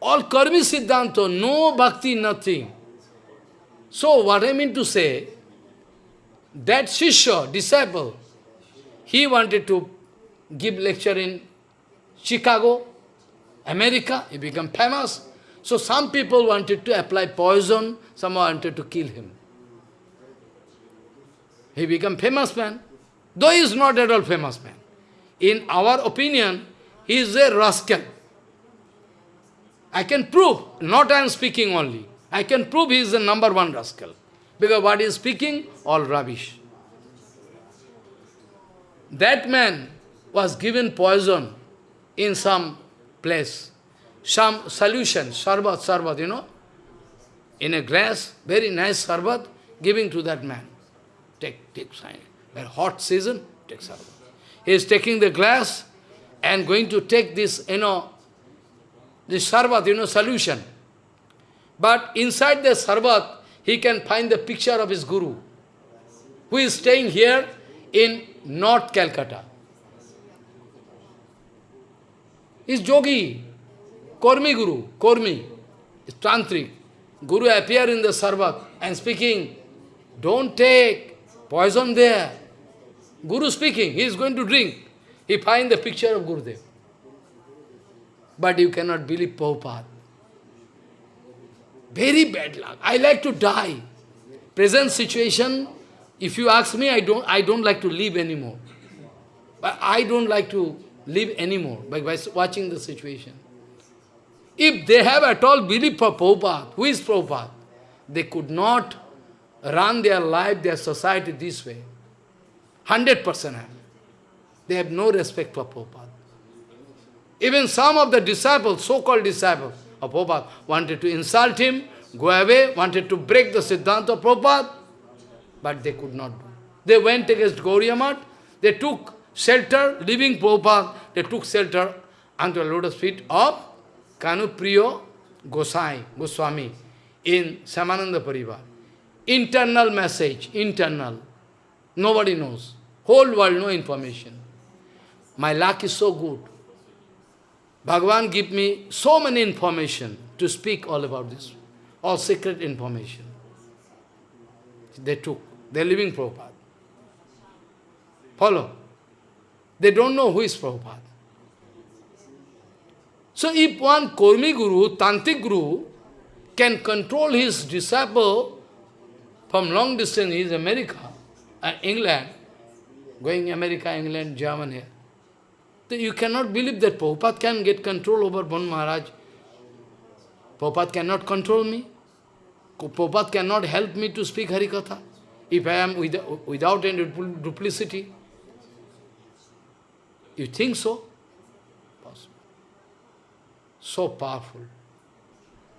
All karmi Siddhanta, no bhakti, nothing. So what I mean to say, that Shishya, disciple, he wanted to give lecture in Chicago, America, he became famous. So some people wanted to apply poison, some wanted to kill him. He became famous man, though he is not at all famous man. In our opinion, he is a rascal. I can prove, not I am speaking only, I can prove he is the number one rascal. Because what he is speaking, all rubbish. That man was given poison in some place, some solution, sarbat, sarbat, you know, in a glass, very nice sarbat, giving to that man. Take, take, a hot season, take sarbat. He is taking the glass and going to take this, you know, this sarbat, you know, solution. But inside the sarbat, he can find the picture of his guru, who is staying here in North Calcutta. Is yogi, Kormi Guru, Kormi, tantric. Guru appear in the sarbat and speaking, don't take poison there. Guru speaking, he is going to drink. He find the picture of Gurudev. But you cannot believe Prabhupada. Very bad luck. I like to die. Present situation, if you ask me, I don't, I don't like to live anymore. But I don't like to live anymore by, by watching the situation. If they have at all belief for Prabhupada, who is Prabhupada? They could not run their life, their society this way. 100% They have no respect for Prabhupada. Even some of the disciples, so-called disciples, of Prabhupada wanted to insult him, go away, wanted to break the Siddhanta of Prabhupada, but they could not do. They went against Gauriya they took shelter, leaving Prabhupada, they took shelter under the lotus feet of Kanupriyo Gosai, Goswami in Samananda Parivar. Internal message, internal. Nobody knows. Whole world no information. My luck is so good. Bhagavan give me so many information to speak all about this, all secret information. They took. They're living Prabhupada. Follow. They don't know who is Prabhupada. So if one Kormi Guru, Tantric Guru, can control his disciple from long distance, is America, uh, England, going America, England, Germany, you cannot believe that Prabhupada can get control over Bon Maharaj. Prabhupada cannot control me. Prabhupada cannot help me to speak Harikatha if I am without, without any duplicity. You think so? Possible. So powerful.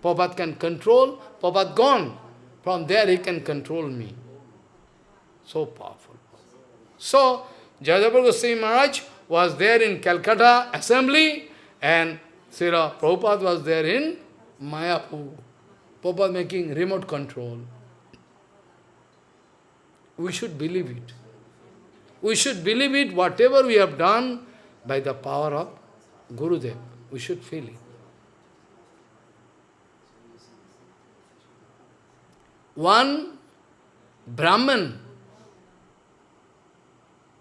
Prabhupada can control, Prabhupada gone. From there he can control me. So powerful. So, Jajavar Goswami Maharaj was there in Calcutta assembly and Srila Prabhupada was there in Mayapur. Prabhupada making remote control. We should believe it. We should believe it, whatever we have done by the power of Gurudev. We should feel it. One Brahman,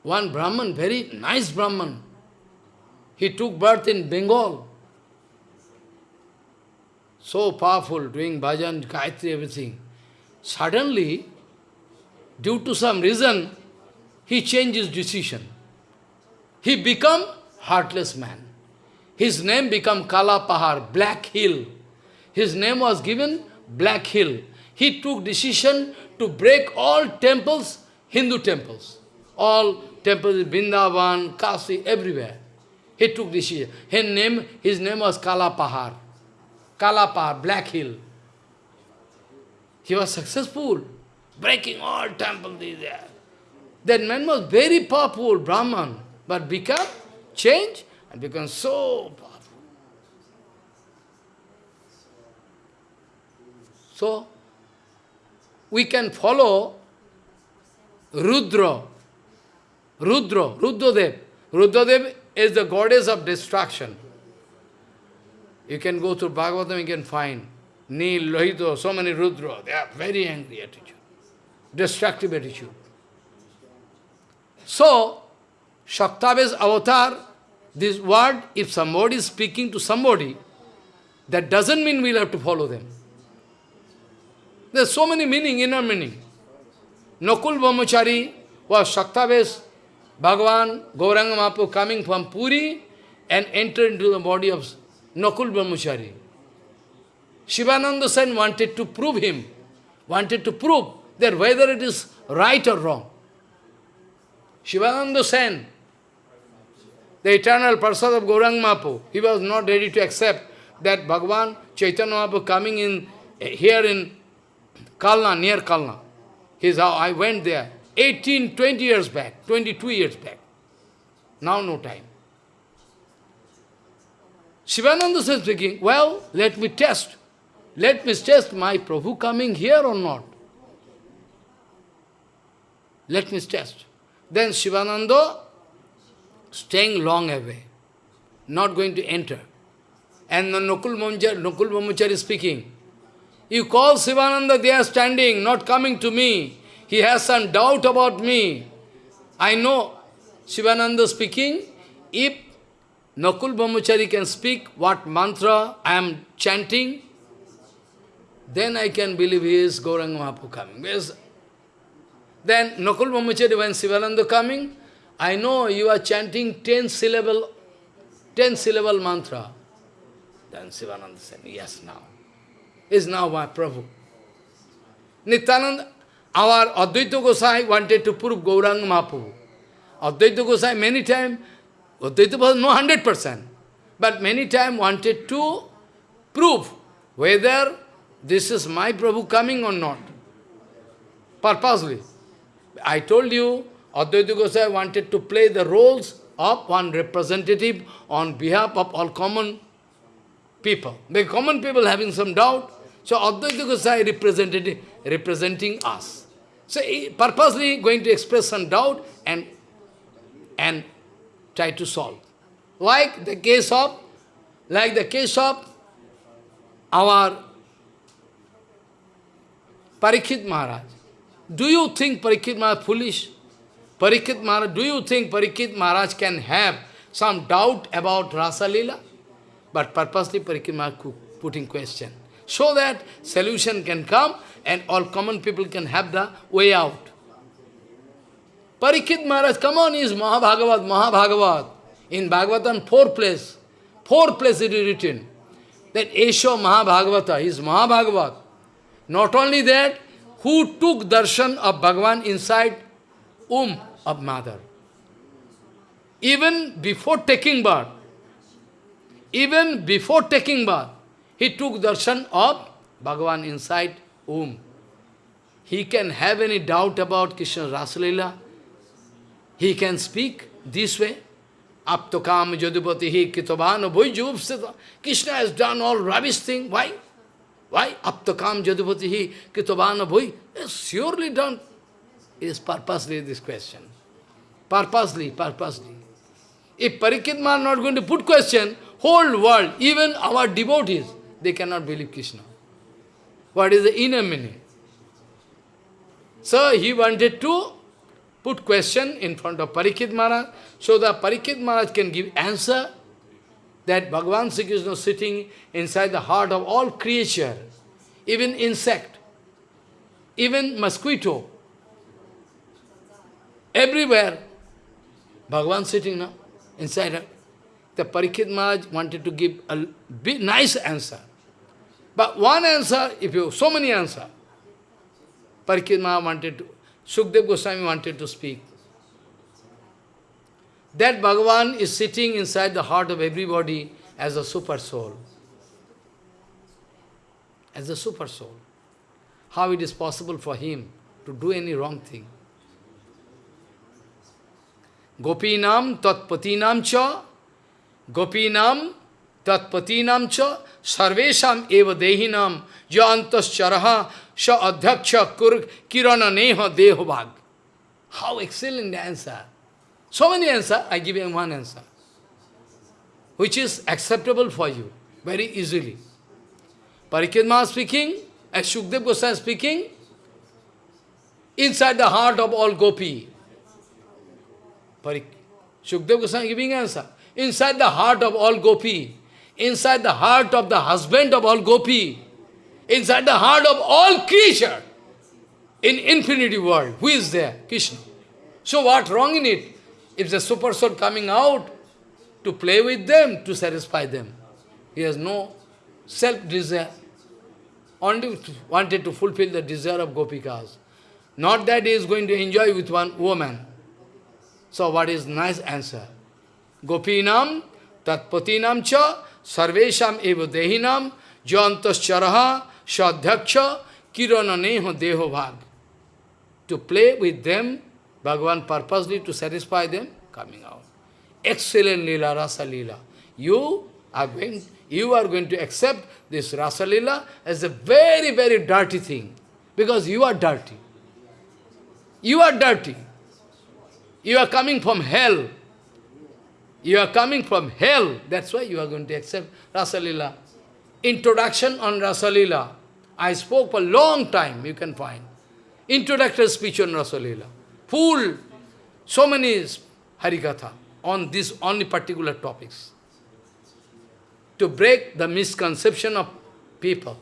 one Brahman, very nice Brahman, he took birth in Bengal. So powerful, doing bhajan, Gayatri, everything. Suddenly, due to some reason, he changed his decision. He become heartless man. His name become Kala Pahar, Black Hill. His name was given Black Hill. He took decision to break all temples, Hindu temples. All temples, Vrindavan, Kasi, everywhere. He took decision. His name, his name was Kala Pahar. Kalapa, Black Hill. He was successful, breaking all temples there. That man was very powerful, Brahman, but become, change, and become so powerful. So, we can follow Rudra, Rudra, Rudradev. Rudradev is the goddess of destruction. You can go to Bhagavatam, you can find Nil, Lohito, so many Rudra. They are very angry attitude, destructive attitude. So, Shaktyavesh avatar, this word, if somebody is speaking to somebody, that doesn't mean we'll have to follow them. There's so many meaning, inner meaning. Nakul Brahmachari was Shaktyavesh Bhagavan, Gauranga Mahaprabhu coming from Puri and entered into the body of Nakul Brahmachari. Shivananda Sen wanted to prove him, wanted to prove that whether it is right or wrong. Shivananda Sen, the eternal person of Gaurang Mahaprabhu, he was not ready to accept that Bhagavan Chaitanya Mahaprabhu coming in eh, here in Kalna, near Kalna. His how I went there 18, 20 years back, 22 years back. Now no time. Shivananda says speaking, well, let me test. Let me test my Prabhu coming here or not. Let me test. Then Shivananda staying long away, not going to enter. And the Nakul Brahmachari is speaking. You call Shivananda, they are standing, not coming to me. He has some doubt about me. I know Shivananda speaking, if Nakul Brahmachari can speak what mantra I am chanting, then I can believe he is Gauranga Mahaprabhu coming. Because then Nakul Brahmachari, when Sivananda coming, I know you are chanting ten syllable, ten syllable mantra. Then Sivananda said, yes now. Is now my Prabhu. Nityananda, our Advaita Gosai wanted to prove Gauranga Mahaprabhu. Advaita Gosai many times Advaita was no 100%, but many times wanted to prove whether this is my Prabhu coming or not. Purposely. I told you, Advaita Gosai wanted to play the roles of one representative on behalf of all common people. The common people having some doubt, so Advaita Gosai represented, representing us. So purposely going to express some doubt and, and try to solve. Like the case of Like the case of our Parikshit Maharaj. Do you think Parikshit Maharaj foolish? Parikshit Maharaj, do you think Parikshit Maharaj can have some doubt about Rasa Leela? But purposely Parikshit Maharaj putting question. So that solution can come and all common people can have the way out. Parikshit Maharaj, come on, is Mahabhagavat, Mahabhagavat. In Bhagavatam, four place, four place it is written that Esho Mahabhagavata is Mahabhagavat. Not only that, who took darshan of Bhagavan inside womb of mother. Even before taking birth, even before taking birth, he took darshan of Bhagavan inside womb. He can have any doubt about Krishna Rasalila. He can speak this way. Aptokam Jadupati Kitavana Bhujupsita. Krishna has done all rubbish thing. Why? Why? Aptokam Jadupati Kitavana Bhuj. Surely done. Is purposely this question. Purposely, purposely. If Parikitma not going to put question, whole world, even our devotees, they cannot believe Krishna. What is the inner meaning? So he wanted to put question in front of Parikshit Maharaj, so that Parikshit Maharaj can give answer that Bhagavan Sri Krishna is sitting inside the heart of all creature, even insect, even mosquito, everywhere. Bhagavan sitting now inside. The Parikshit Maharaj wanted to give a nice answer. But one answer, if you, so many answer, Parikshit wanted to, Shukdev Goswami wanted to speak. That Bhagavan is sitting inside the heart of everybody as a super soul. As a super soul. How it is possible for him to do any wrong thing? Gopinam tatpatinam cha, Gopinam tatpatinam cha, sarvesham eva dehinam, jantas charaha, sha adhyaksha kur kirana neha dehovag. How excellent answer. So many answers, I give you one answer, which is acceptable for you, very easily. Parikidma speaking, as Shukdev Goswami speaking, inside the heart of all gopi. Parik Shukdev Goswami giving answer. Inside the heart of all gopi, inside the heart of the husband of all gopi, inside the heart of all creature, in infinity world, who is there? Krishna. So what wrong in it? If the super soul coming out to play with them, to satisfy them, he has no self-desire. Only wanted to fulfill the desire of gopikas. Not that he is going to enjoy with one woman. So what is nice answer? Gopinam tatpatinam cha sarvesham eva dehinam jantas charaha sadhyaksha kirananeho deho bhag. To play with them Bhagavan purposely to satisfy them, coming out. Excellent lila, rasa lila. You are going, you are going to accept this rasa lila as a very, very dirty thing. Because you are dirty. You are dirty. You are coming from hell. You are coming from hell. That's why you are going to accept rasa lila. Introduction on rasa lila. I spoke for a long time, you can find. Introductory speech on rasa lila full, so many Harikatha on these only particular topics. To break the misconception of people.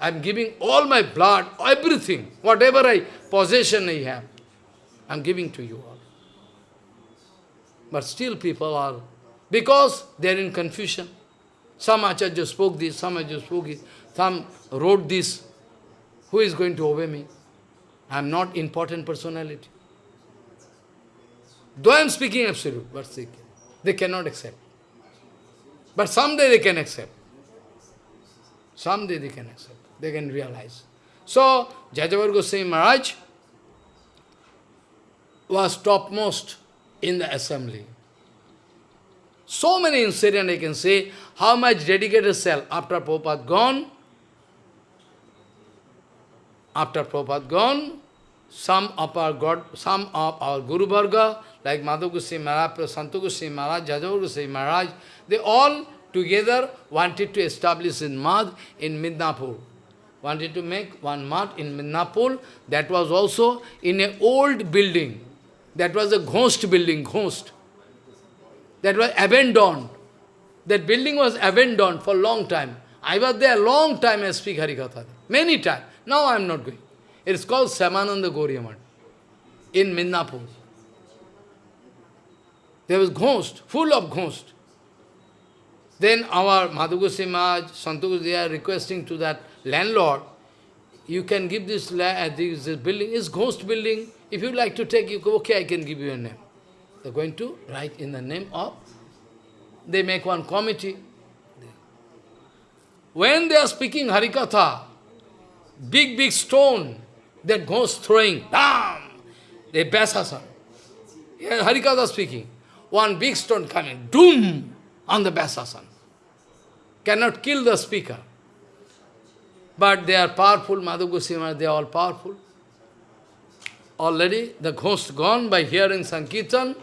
I am giving all my blood, everything, whatever I possession I have, I am giving to you. But still people are, because they are in confusion. Some Acharya spoke this, some Acharya spoke this, some wrote this. Who is going to obey me? I am not important personality. Though I am speaking absolute, but they, they cannot accept. But someday they can accept. Someday they can accept. They can realize. So, Jajavar Goswami Maharaj was topmost in the assembly. So many incidents I can say, how much dedicated self after Prabhupada gone, after Prabhupada gone, some of our God, some of our Guru Varga, like Madhav Goswami Maharaj, Santu Goswami Maharaj, Jajavar Maharaj, they all together wanted to establish in Madh in Midnapur. Wanted to make one Madh in Midnapur. That was also in an old building. That was a ghost building, ghost. That was abandoned. That building was abandoned for a long time. I was there a long time I speak Harikatha. Many times. Now I am not going. It is called Samananda Gauriya in Midnapur. There was ghost, full of ghost. Then our Madhu Goswami Maharaj, Santogus, they are requesting to that landlord, you can give this, uh, this, this building, is ghost building. If you like to take, you go, okay, I can give you a name. They're going to write in the name of, they make one committee. When they are speaking Harikatha, big, big stone, that goes throwing, bam, they basasan. Harikatha speaking. One big stone coming, doom, on the basasan. Cannot kill the speaker. But they are powerful, Madhu Goswami, they are all powerful. Already the ghost gone by hearing Sankirtan,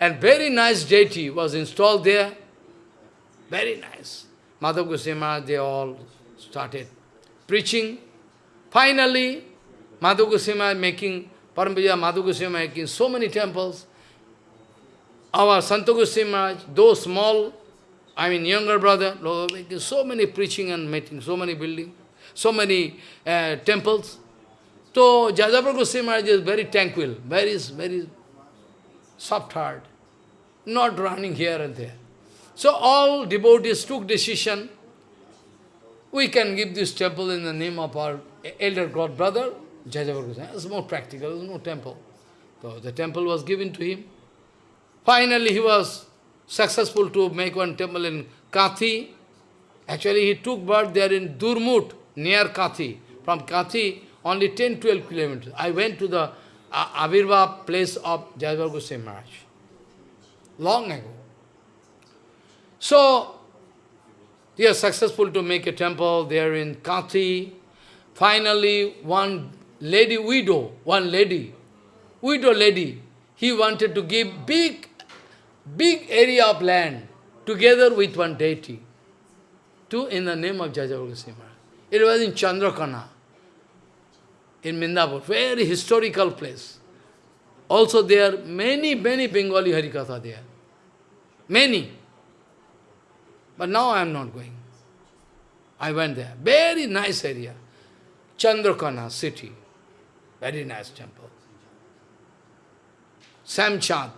and very nice deity was installed there. Very nice. Madhu Goswami, they all started preaching. Finally, Madhu Goswami making, Parampuja Madhu Goswami making so many temples. Our Santa Goswami those small, I mean younger brother, making so many preaching and making so many building, so many uh, temples. So Jajavar Goswami is very tranquil, very, very soft-heart, not running here and there. So all devotees took decision, we can give this temple in the name of our elder god brother, Jajavar Goswami. It's more practical, there's no temple. So the temple was given to him. Finally, he was successful to make one temple in Kathi. Actually, he took birth there in Durmut, near Kathi. From Kathi, only 10-12 kilometers. I went to the uh, Avirva place of Jajavar Goswami Maharaj. Long ago. So, he was successful to make a temple there in Kathi. Finally, one lady widow, one lady, widow lady, he wanted to give big big area of land together with one deity to in the name of Jajavar Goswami. It was in Chandrakona, in Midnapur, very historical place. Also there are many, many Bengali Harikatha there. Many. But now I am not going. I went there. Very nice area. Chandrakona city. Very nice temple. Samchand.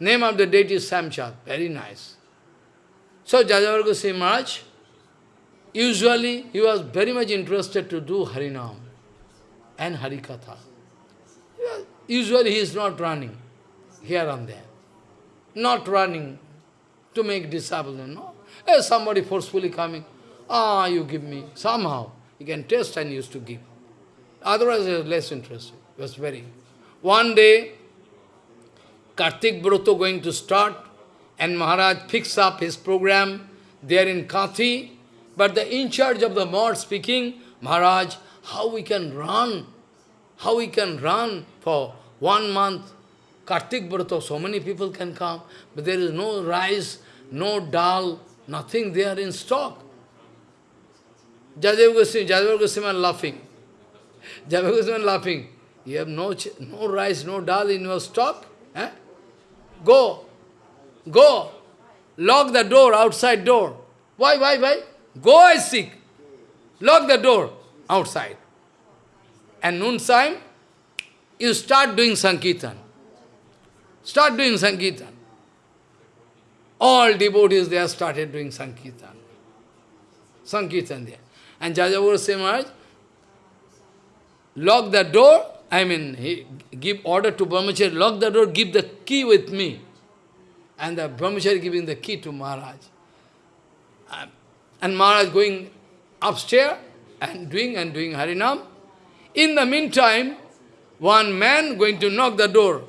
Name of the deity is Samchad. Very nice. So Jajavar Goswami Maharaj, usually he was very much interested to do Harinam and Harikatha. Usually he is not running here and there. Not running to make disciples, no. If somebody forcefully coming, ah, you give me, somehow. You can test and used to give. Otherwise, he was less interested. He was very. One day, Kartik Broto going to start, and Maharaj picks up his program there in Kathi. But the in charge of the mart speaking, Maharaj, how we can run? How we can run for one month? Kartik Broto, so many people can come, but there is no rice, no dal, nothing there in stock. Jajav Goswami, Jajav Goswami laughing. Jajav Goswami laughing. You have no, no rice, no dal in your stock? Eh? Go. Go. Lock the door, outside door. Why, why, why? Go, I seek. Lock the door, outside. And noon time, you start doing Sankirtan. Start doing Sankirtan. All devotees there started doing Sankirtan. Sankirtan there. And Jajavar Maharaj lock the door I mean, he give order to Brahmachari, lock the door, give the key with me. And the Brahmachari giving the key to Maharaj. And Maharaj going upstairs and doing and doing Harinam. In the meantime, one man going to knock the door.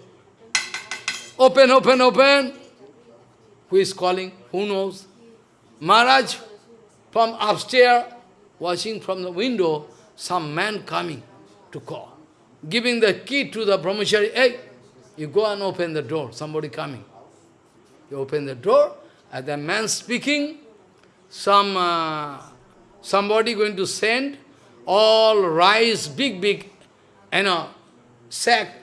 Open, open, open. Who is calling? Who knows? Maharaj from upstairs, watching from the window, some man coming to call giving the key to the brahmachari, hey, you go and open the door, somebody coming. You open the door, and the man speaking, some uh, somebody going to send all rice, big, big, you know, sack,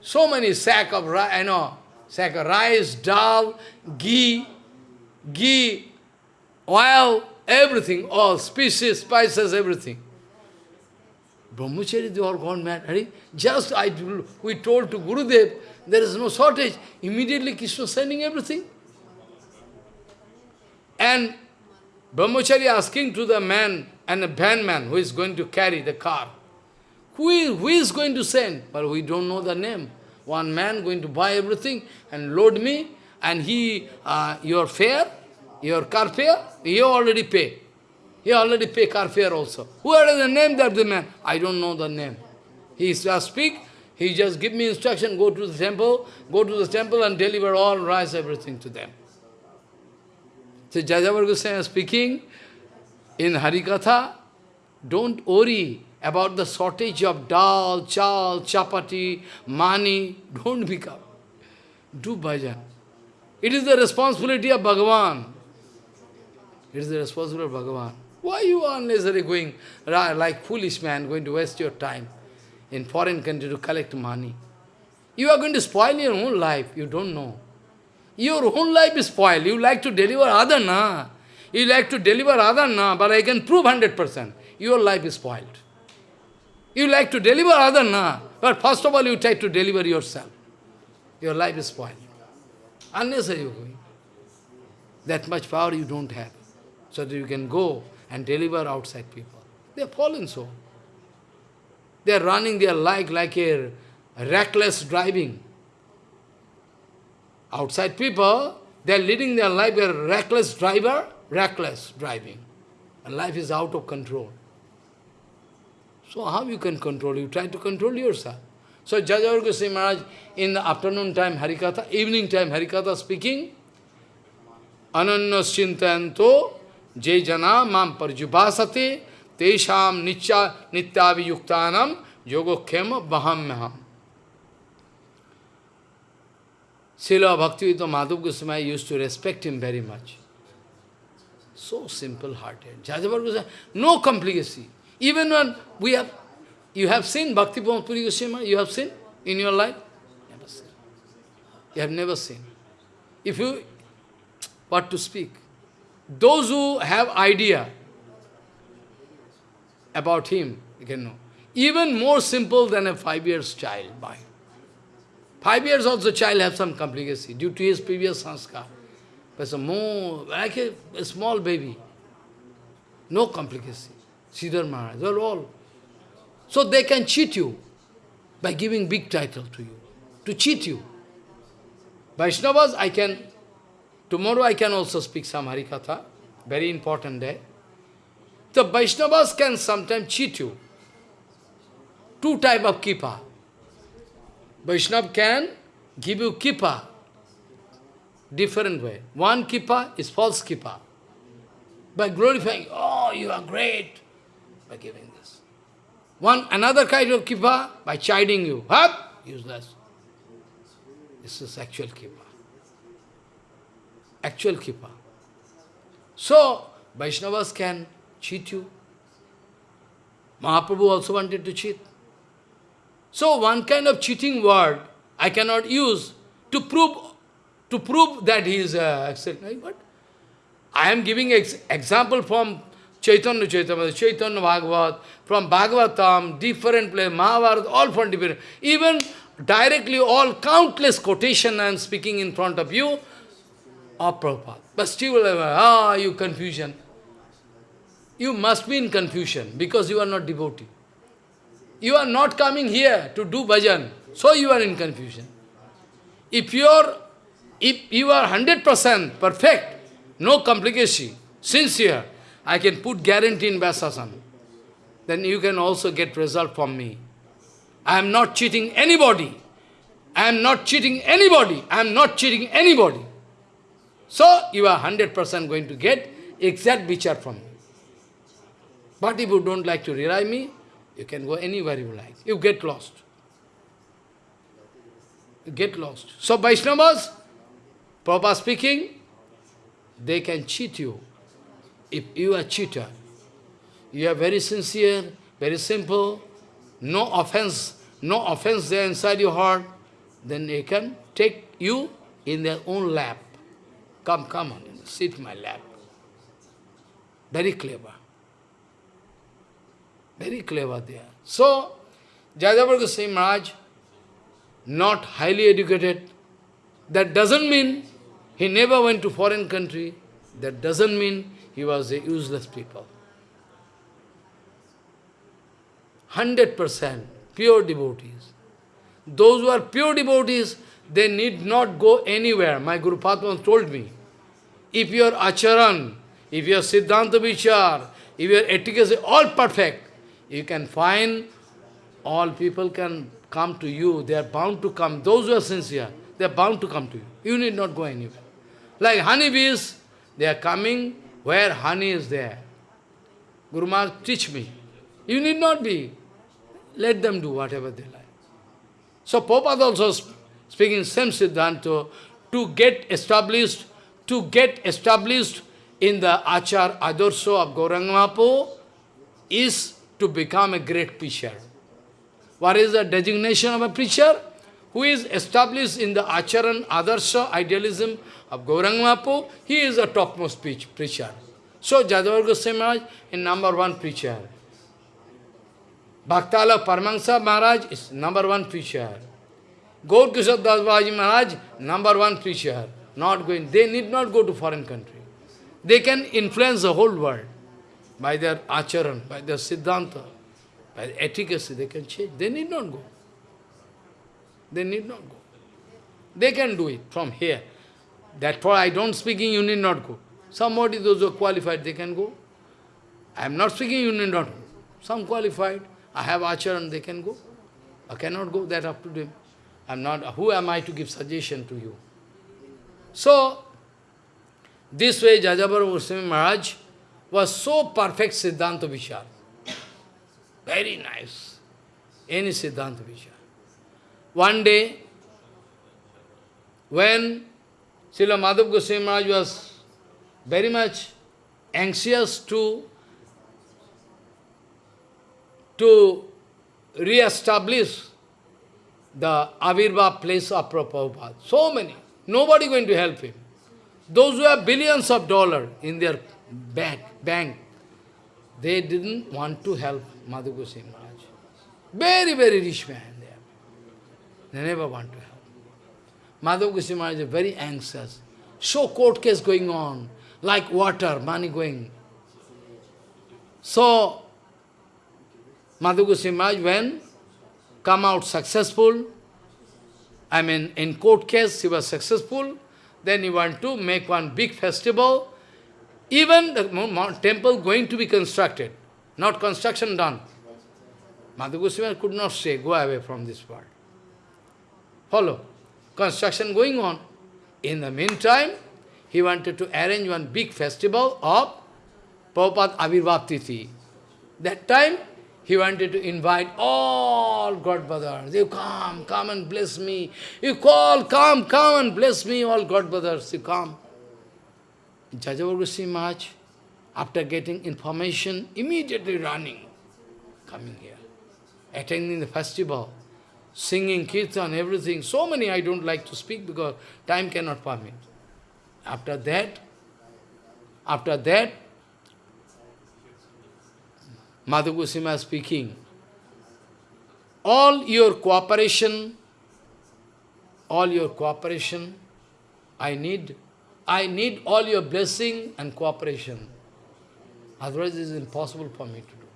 so many sack of rice, you know, sack of rice, dal, ghee, ghee, oil, everything, all species, spices, everything. Brahmachari, they all gone mad. Hari? Just I, we told to Gurudev, there is no shortage. Immediately Krishna sending everything. And Brahmachari asking to the man and the van man who is going to carry the car, who is, who is going to send? But we don't know the name. One man going to buy everything and load me, and he, uh, your fare, your car fare, he already pay. He already pay car fare also. Who are the name of the man? I don't know the name. He just speak, he just give me instruction, go to the temple, go to the temple and deliver all rice, everything to them. So Jajavar Goswami speaking in Harikatha, don't worry about the shortage of dal, chal, chapati, money. Don't become. Do bhajan. It is the responsibility of Bhagavan. It is the responsibility of Bhagavan. Why you are unnecessarily going like foolish man, going to waste your time in foreign country to collect money? You are going to spoil your own life. You don't know. Your own life is spoiled. You like to deliver other, na. You like to deliver other, na, but I can prove 100%. Your life is spoiled. You like to deliver other, na, but first of all you try to deliver yourself. Your life is spoiled. Unnecessary you going. That much power you don't have. So that you can go and deliver outside people. They are fallen so. They are running their life like a reckless driving. Outside people, they are leading their life a reckless driver, reckless driving. And life is out of control. So how you can control? You try to control yourself. So Jajavar Goswami Maharaj, in the afternoon time Harikatha, evening time Harikatha speaking, Ananyas chintanto je jana mam parjubasate tesham nitya nityaviyuktanam baham Srila Bhaktivedanta Madhav Goswami used to respect him very much. So simple-hearted. Goswami, no complicacy. Even when we have, you have seen Bhakti Puri Goswami, you have seen in your life? Never seen. You have never seen. If you, what to speak? Those who have idea about him, you can know. Even more simple than a five years child mind. Five years also the child have some complicacy due to his previous sanskar. But a more, like a, a, small baby. No complicacy. Sridhar Maharaj, they're all. So they can cheat you by giving big title to you, to cheat you. Vaishnavas, I can, tomorrow I can also speak some Harikatha, very important day. The Vaishnavas can sometimes cheat you. Two type of kipa. Vaishnav can give you kippa, different way. One kippa is false kippa. By glorifying, oh, you are great, by giving this. One, another kind of kippa, by chiding you, up, useless. This is actual kippa. Actual kippa. So, Vaishnavas can cheat you. Mahaprabhu also wanted to cheat. So one kind of cheating word I cannot use to prove to prove that he is uh. But I am giving ex example from Chaitanya Chaitanya, Chaitanya Bhagavat, from Bhagavatam, different place, Mahabharata, all from different. Even directly all countless quotation I am speaking in front of you are Prabhupada. But still, ah, you confusion. You must be in confusion because you are not devotee. You are not coming here to do bhajan, so you are in confusion. If you are, if you are 100% perfect, no complication, sincere, I can put guarantee in Vyasasana. Then you can also get result from me. I am not cheating anybody. I am not cheating anybody. I am not cheating anybody. So you are 100% going to get exact vichar from me. But if you don't like to rely me, you can go anywhere you like. You get lost. You get lost. So Vaishnavas, Prabhupada speaking, they can cheat you. if you are cheater, you are very sincere, very simple, no offense, no offense there inside your heart, then they can take you in their own lap. Come, come on, sit in my lap. Very clever. Very clever there. So, Jajavar Goswami Maharaj, not highly educated, that doesn't mean he never went to foreign country. That doesn't mean he was a useless people. 100% pure devotees. Those who are pure devotees, they need not go anywhere. My Guru Padma told me, if your acharan, if your siddhanta vichar, if your etiquette is all perfect, you can find all people can come to you. They are bound to come. Those who are sincere, they are bound to come to you. You need not go anywhere. Like honeybees, they are coming where honey is there. Guru Maharaj, teach me. You need not be. Let them do whatever they like. So Prabhupada also speaking same Siddhanta, to get established, to get established in the Achar Adarso of Gauranga is to become a great preacher. What is the designation of a preacher? Who is established in the Acharan Adarsha idealism of Gauranga he is a topmost preacher. So Jajavar Goswami Maharaj is number one preacher. Bhaktala Paramahansa Maharaj is number one preacher. Gaur Babaji Maharaj, number one preacher. Not going, they need not go to foreign country. They can influence the whole world by their acharan, by their siddhanta, by the efficacy, they can change. They need not go. They need not go. They can do it from here. That's why I don't speaking, you need not go. Somebody, those who are qualified, they can go. I am not speaking, you need not go. Some qualified, I have acharan, they can go. I cannot go, that up to them. I'm not, who am I to give suggestion to you? So, this way Jajavar Goswami Maharaj was so perfect Siddhanta Vichar. Very nice. Any Siddhanta Vichar. One day, when Srila Madhav Goswami Maharaj was very much anxious to, to re-establish the Avirva place of Prabhupada. So many. Nobody going to help him. Those who have billions of dollars in their bank, bank, they didn't want to help Madhu Maharaj. Very, very rich man they They never want to help. Goswami Maharaj is very anxious. So court case going on, like water, money going. So, Goswami Maharaj, when come out successful, I mean, in court case he was successful, then he want to make one big festival, even the temple going to be constructed, not construction done. Madhu Goswami could not say, go away from this world. Follow. Construction going on. In the meantime, he wanted to arrange one big festival of Prabhupada Avirbhav That time, he wanted to invite all God brothers. You come, come and bless me. You call, come, come and bless me, all God brothers. You come. Jajavar Goswami Maharaj, after getting information, immediately running, coming here, attending the festival, singing kirtan, everything. So many I don't like to speak because time cannot permit. After that, after that, Madhu Goswami speaking, all your cooperation, all your cooperation, I need, I need all your blessing and cooperation. Otherwise it is impossible for me to do.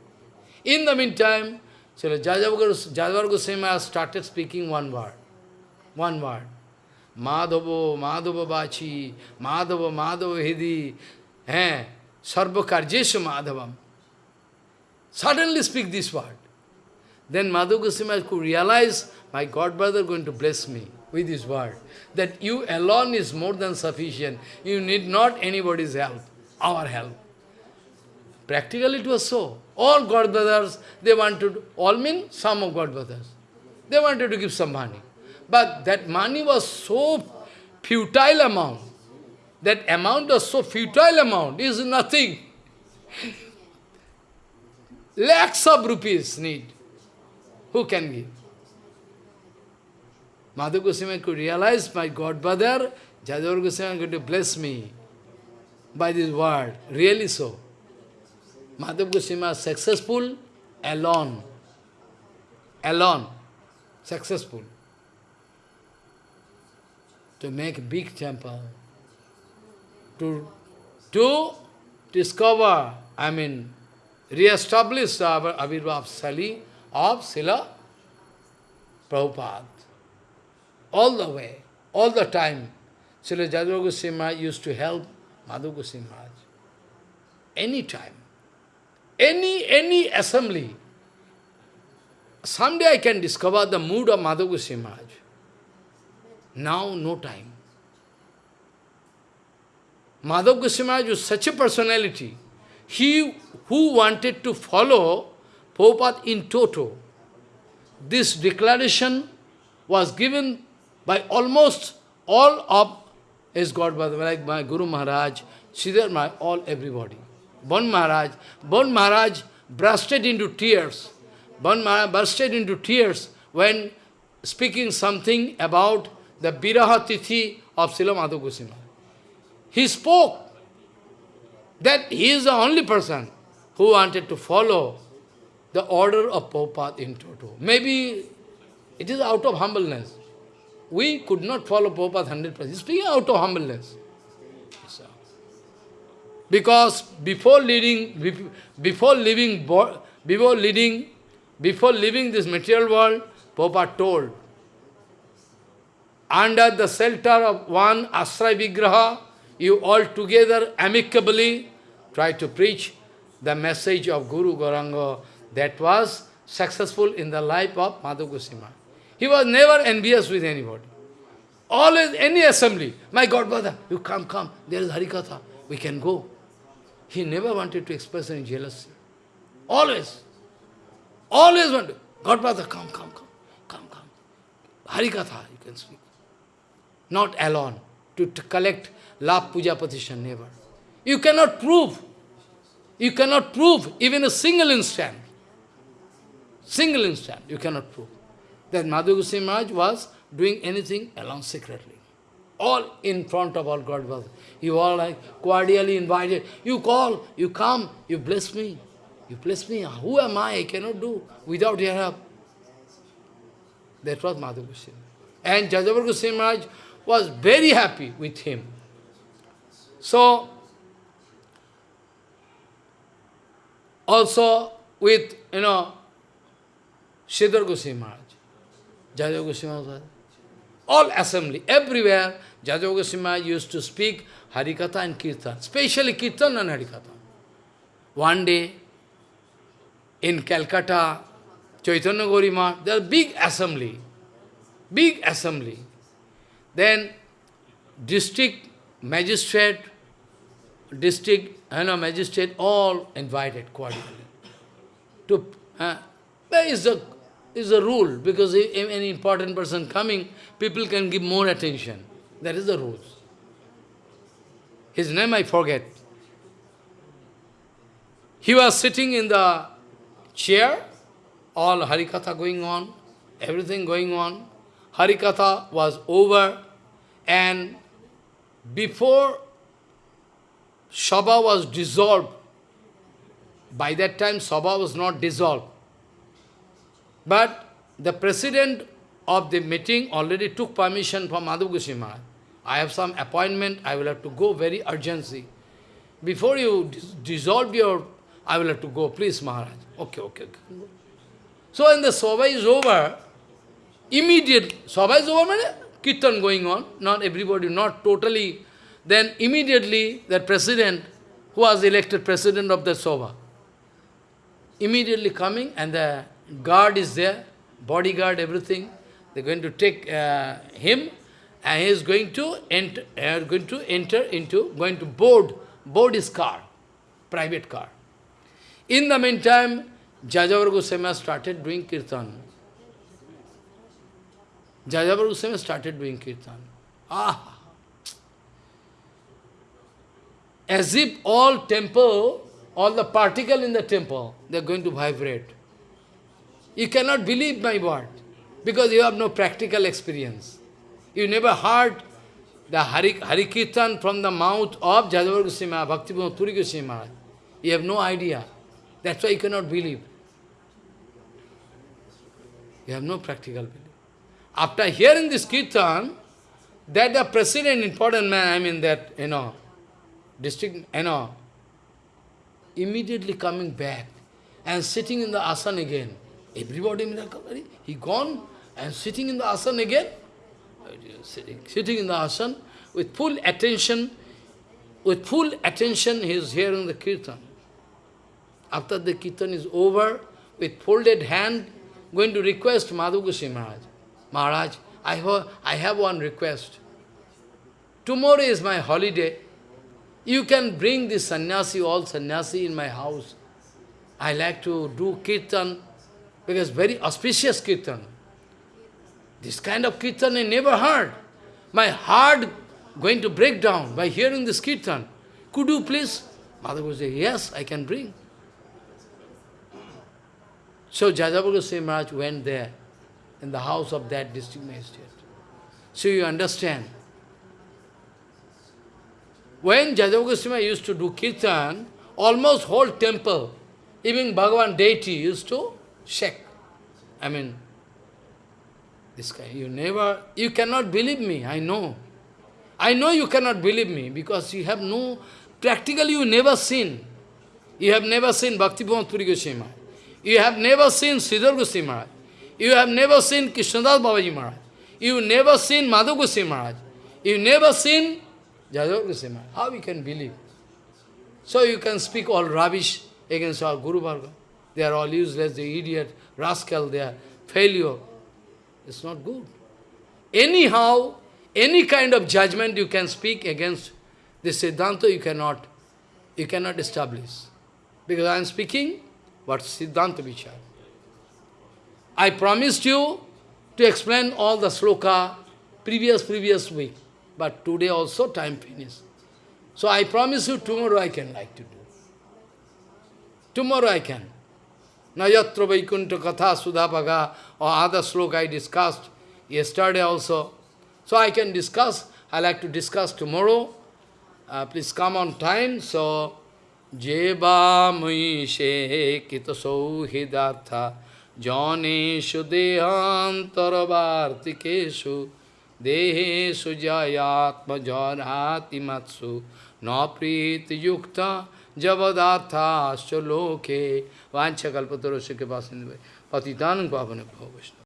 In the meantime, so Jajavar Goswami started speaking one word. One word. Madhava, Madhava Bachi, Madhava, Madhava Hidi, eh, Sarva Karjeshu Madhavam. Suddenly speak this word. Then Madhu Goswami could realize, my God brother going to bless me with this word. That you alone is more than sufficient. You need not anybody's help, our help. Practically it was so. All God brothers, they wanted, all mean some of God brothers. They wanted to give some money. But that money was so futile amount. That amount was so futile amount, is nothing. Lakhs of rupees need. Who can give? Madhu Goswami could realize, my godbrother, Jajavar Goswami is going to bless me by this word. Really so. Madhav Goswami was successful alone. Alone. Successful. To make big temple. To, to discover, I mean, re-establish our Avirbhav Sali of Srila Prabhupada. All the way, all the time, Srila Jajavar Goswami used to help Madhu Goswami Maharaj. Any time. Any, any assembly. Someday I can discover the mood of Madhu Goswami Maharaj. Now, no time. Madhav Goswami Maharaj was such a personality. He who wanted to follow Prabhupada in toto. This declaration was given by almost all of his godbrother, like my Guru Maharaj, Sridhar Maharaj, all everybody. Bon Maharaj, Bon Maharaj bursted into tears. Bon Maharaj bursted into tears when speaking something about the Viraha Tithi of Srila Madhu. He spoke that he is the only person who wanted to follow the order of Prabhupada in toto. Maybe it is out of humbleness. We could not follow Prabhupada 100%. Speaking out of humbleness. Because before leading, before leaving, before leading, before leaving this material world, Prabhupada told, under the shelter of one Asray Vigraha, you all together amicably try to preach the message of Guru Gauranga that was successful in the life of Madhu Goswami. He was never envious with anybody. Always, any assembly, my God, brother, you come, come, there is Harikatha, we can go. He never wanted to express any jealousy. Always. Always wanted, God, brother, come, come, come, come, come. Harikatha, you can speak. Not alone, to, to collect love puja petition, never. You cannot prove. You cannot prove even a single instant. Single instant, you cannot prove that Madhu Goswami Maharaj was doing anything alone secretly. All in front of all God was. You all like cordially invited. You call, you come, you bless me. You bless me. Who am I? I cannot do without your help. That was Madhu Goswami. And Jajavar Goswami Maharaj was very happy with him. So, also with, you know, Sridhar Goswami Maharaj. Jajav Goswami all assembly, everywhere, Jajav Goswami used to speak Harikatha and Kirtan, especially Kirtan and Harikatha. One day, in Calcutta, Chaitanya Gorima, there was big assembly, big assembly. Then, district magistrate, district you know, magistrate, all invited cordially. To, uh, there is a is a rule, because if any important person coming, people can give more attention. That is the rules. His name I forget. He was sitting in the chair, all Harikatha going on, everything going on. Harikatha was over, and before Sabha was dissolved, by that time Sabha was not dissolved. But the president of the meeting already took permission from Madhu Goswami Maharaj. I have some appointment, I will have to go very urgency. Before you dissolve your, I will have to go, please Maharaj. Okay, okay, okay. So when the Sobha is over, immediately, Sobha is over, Kirtan going on, not everybody, not totally, then immediately that president, who was elected president of the Sobha, immediately coming and the guard is there, bodyguard, everything. They're going to take uh, him, and he is going to enter, uh, going to enter into, going to board, board his car, private car. In the meantime, Jajavar Goswami started doing kirtan. Jajavar Goswami started doing kirtan. Ah! As if all temple, all the particle in the temple, they are going to vibrate. You cannot believe my word, because you have no practical experience. You never heard the Hari, Hari Kirtan from the mouth of Jajavar Goswami, Bhaktivinoda Puri Goswami Maharaj. You have no idea. That's why you cannot believe. You have no practical belief. After hearing this Kirtan, that the president, important man, I mean that, you know, district, you know, immediately coming back and sitting in the asana again. Everybody miracle, he gone and sitting in the asana again. Sitting, sitting in the asana with full attention, with full attention he is hearing the kirtan. After the kirtan is over, with folded hand, going to request Madhu Goswami Maharaj. Maharaj, I have, I have one request. Tomorrow is my holiday. You can bring this sannyasi, all sannyasi in my house. I like to do kirtan, because very auspicious kirtan. This kind of kirtan I never heard. My heart going to break down by hearing this kirtan. Could you please? Mother would say, yes, I can bring. So Jajavar Goswami Maharaj went there in the house of that district magistrate. So you understand. When Jajavar Goswami used to do kirtan, almost whole temple, even Bhagavan deity used to shake. I mean, this guy, you never, you cannot believe me, I know. I know you cannot believe me because you have no, practically you never seen. You have never seen Bhakti Puri Goswami Maharaj. You have never seen Sridhar Goswami Maharaj. You have never seen Krishnadas Babaji Maharaj. You never seen Madhu Goswami Maharaj. You never seen Jajavar Goswami Maharaj. How you can believe? So you can speak all rubbish against our Guru Varga. They are all useless, they idiot, rascal, they are failure. It's not good. Anyhow, any kind of judgment you can speak against the Siddhanta, you cannot, you cannot establish. Because I am speaking what Siddhanta Vichar. I promised you to explain all the sloka previous, previous week. But today also time finished. So I promise you tomorrow I can like to do. Tomorrow I can. Nayatra Vaikuntha Katha Sudhapaga or other sloka I discussed yesterday also. So I can discuss, I like to discuss tomorrow. Uh, please come on time. So, Jeva Muishe Kita Sauhidartha Janeshu Dehantarvartikeshu Deheshu Jayatma Janati Matsu Napriti Yukta जबदार्थाश्च लोके वांछकल्पतरस्य के पास पतितान पावन भव वैष्णव।